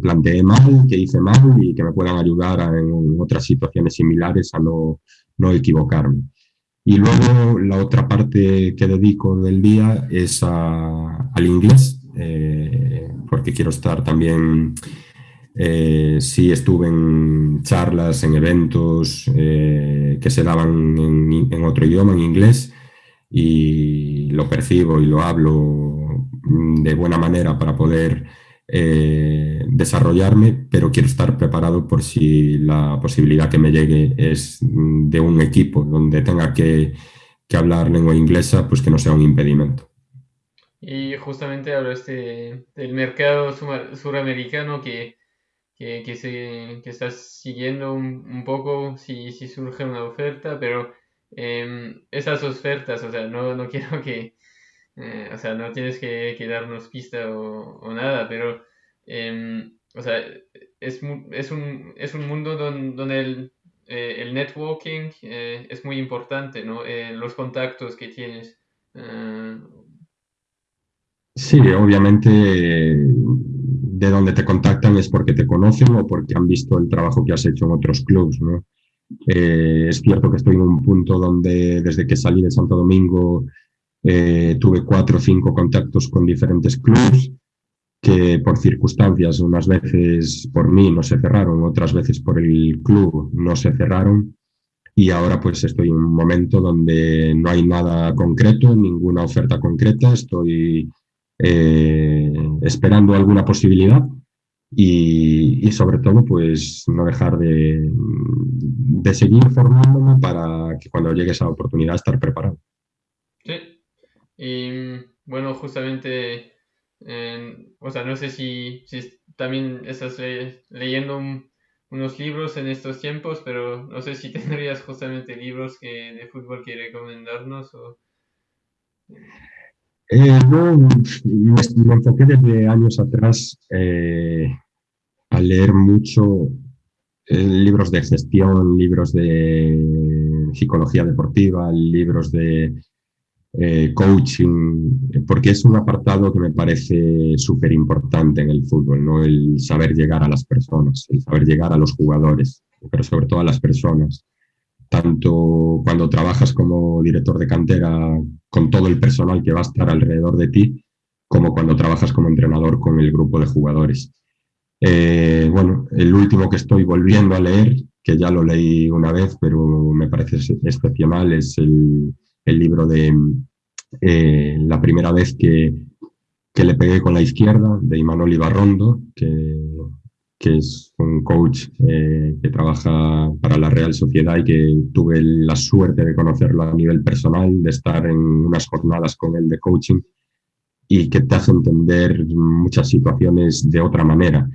planteé mal, que hice mal y que me puedan ayudar en otras situaciones similares a no, no, equivocarme. Y luego la otra parte que dedico del día es al inglés, eh, porque quiero estar también, eh, sí estuve en charlas, en eventos eh, que se daban en, otro idioma, en inglés, y lo percibo y lo hablo Mm, de buena manera para poder eh, desarrollarme, pero quiero estar preparado por si la posibilidad que me llegue es de un equipo donde tenga que, hablar lengua inglesa, pues que no sea un impedimento. Y justamente hablaste del mercado suramericano que, que, se, que estás siguiendo un, poco si, si, surge una oferta, pero em, esas ofertas, o sea, no, no quiero que, eh, o sea, no tienes que, darnos pista o, nada, pero, em, o sea, es, es, un, es un mundo donde, el, eh, el, networking eh, es muy importante, ¿no? los contactos que tienes. Sí, obviamente de donde te contactan es porque te conocen o porque han visto el trabajo que has hecho en otros clubs, ¿no? es cierto que estoy en un punto donde desde que salí de Santo Domingo eh, tuve cuatro o cinco contactos con diferentes clubes que por circunstancias, unas veces por mí no se cerraron, otras veces por el club no se cerraron. Y ahora pues estoy en un momento donde no hay nada concreto, ninguna oferta concreta, estoy eh, esperando alguna posibilidad y, sobre todo pues no dejar de, de seguir formándome para que cuando llegue esa oportunidad estar preparado. Y bueno, justamente, o sea, no sé si, si también estás leyendo unos libros en estos tiempos, pero no sé si tendrías justamente libros que, de fútbol que recomendarnos o... Eh, no, me, enfoqué desde años atrás eh, a leer mucho eh, libros de gestión, libros de psicología deportiva, libros de coaching, porque es un apartado que me parece súper importante en el fútbol, ¿no? el saber llegar a las personas, el saber llegar a los jugadores, pero sobre todo a las personas tanto cuando trabajas como director de cantera con todo el personal que va a estar alrededor de ti, como cuando trabajas como entrenador con el grupo de jugadores. Eh, bueno, el último que estoy volviendo a leer, que ya lo leí una vez, pero me parece excepcional, es el, libro de eh, La primera vez que, que, le pegué con la izquierda, de Imanol Ibarrondo, que que es un coach eh, que trabaja para la Real Sociedad y que tuve la suerte de conocerlo a nivel personal, de estar en unas jornadas con él de coaching y que te hace entender muchas situaciones de otra manera.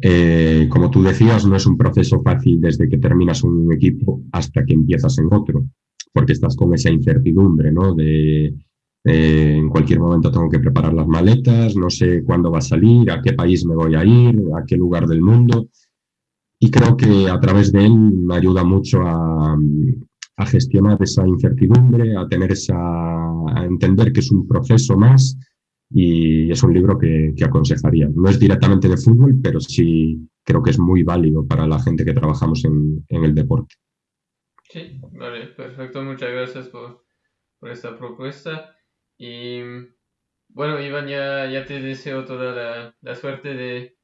Eh, como tú decías, no es un proceso fácil desde que terminas un equipo hasta que empiezas en otro, porque estás con esa incertidumbre ¿no? de eh, en cualquier momento tengo que preparar las maletas, no sé cuándo va a salir, a qué país me voy a ir, a qué lugar del mundo. Y creo que a través de él me ayuda mucho a, gestionar esa incertidumbre, a tener esa, a entender que es un proceso más y es un libro que, aconsejaría. No es directamente de fútbol, pero sí creo que es muy válido para la gente que trabajamos en, el deporte. Sí, vale, perfecto. Muchas gracias por, por esta propuesta. Y bueno, Iván, ya, ya te deseo toda la, suerte de,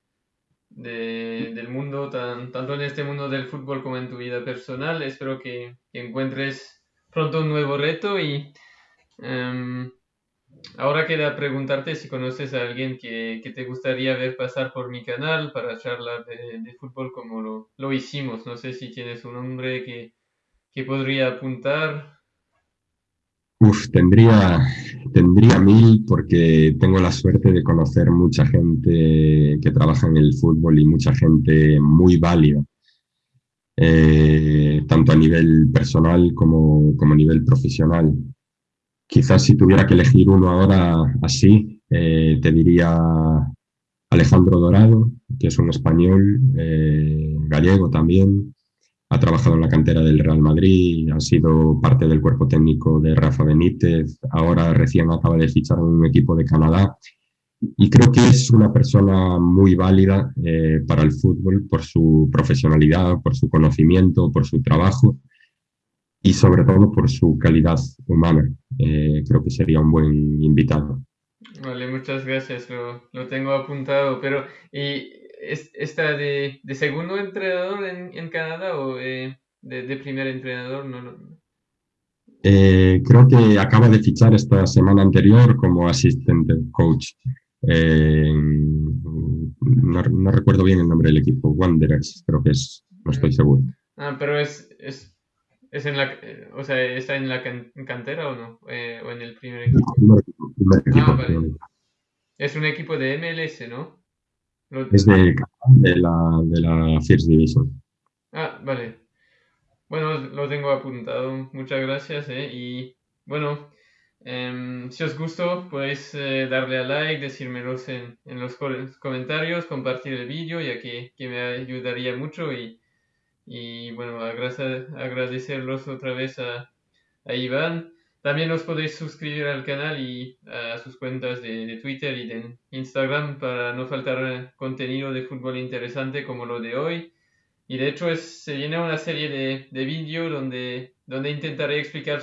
del mundo, tanto en este mundo del fútbol como en tu vida personal. Espero que, encuentres pronto un nuevo reto y em, ahora queda preguntarte si conoces a alguien que, te gustaría ver pasar por mi canal para charlar de, fútbol como lo, lo, hicimos. No sé si tienes un nombre que, que podría apuntar. Uf, tendría, tendría mil porque tengo la suerte de conocer mucha gente que trabaja en el fútbol y mucha gente muy válida, eh, tanto a nivel personal como, como, a nivel profesional. Quizás si tuviera que elegir uno ahora así, eh, te diría Alejandro Dorado, que es un español, eh, gallego también, ha trabajado en la cantera del Real Madrid, ha sido parte del cuerpo técnico de Rafa Benítez, ahora recién acaba de fichar un equipo de Canadá y creo que es una persona muy válida eh, para el fútbol por su profesionalidad, por su conocimiento, por su trabajo y sobre todo por su calidad humana. Eh, creo que sería un buen invitado. Vale, muchas gracias, lo, lo tengo apuntado, pero ¿y ¿Está de, de segundo entrenador en, en Canadá o eh, de, de, primer entrenador? No, no. Eh, creo que acaba de fichar esta semana anterior como asistente coach. Eh, no, no, recuerdo bien el nombre del equipo, Wanderers, creo que es, no estoy seguro. Ah, pero es, es, es en la, o sea, ¿está en la cantera o no? ¿O en el primer equipo? Primer equipo ah, Es un equipo de MLS, ¿no? Es de, de, la, de la First Division. Ah, vale. Bueno, lo tengo apuntado. Muchas gracias. Eh. Y bueno, em, si os gustó, podéis eh, darle a like, decírmelos en, en los comentarios, compartir el vídeo, ya que, que, me ayudaría mucho. Y, y bueno, agradecerlos otra vez a, a Iván. También os podéis suscribir al canal y a sus cuentas de, Twitter y de Instagram para no faltar contenido de fútbol interesante como lo de hoy. Y de hecho es, se viene una serie de, de vídeos donde, donde intentaré explicar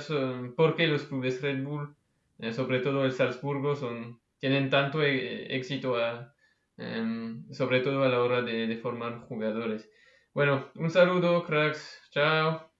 por qué los clubes Red Bull, eh, sobre todo el Salzburgo, son, tienen tanto eh, éxito em, sobre todo a la hora de, de formar jugadores. Bueno, un saludo, cracks. Chao.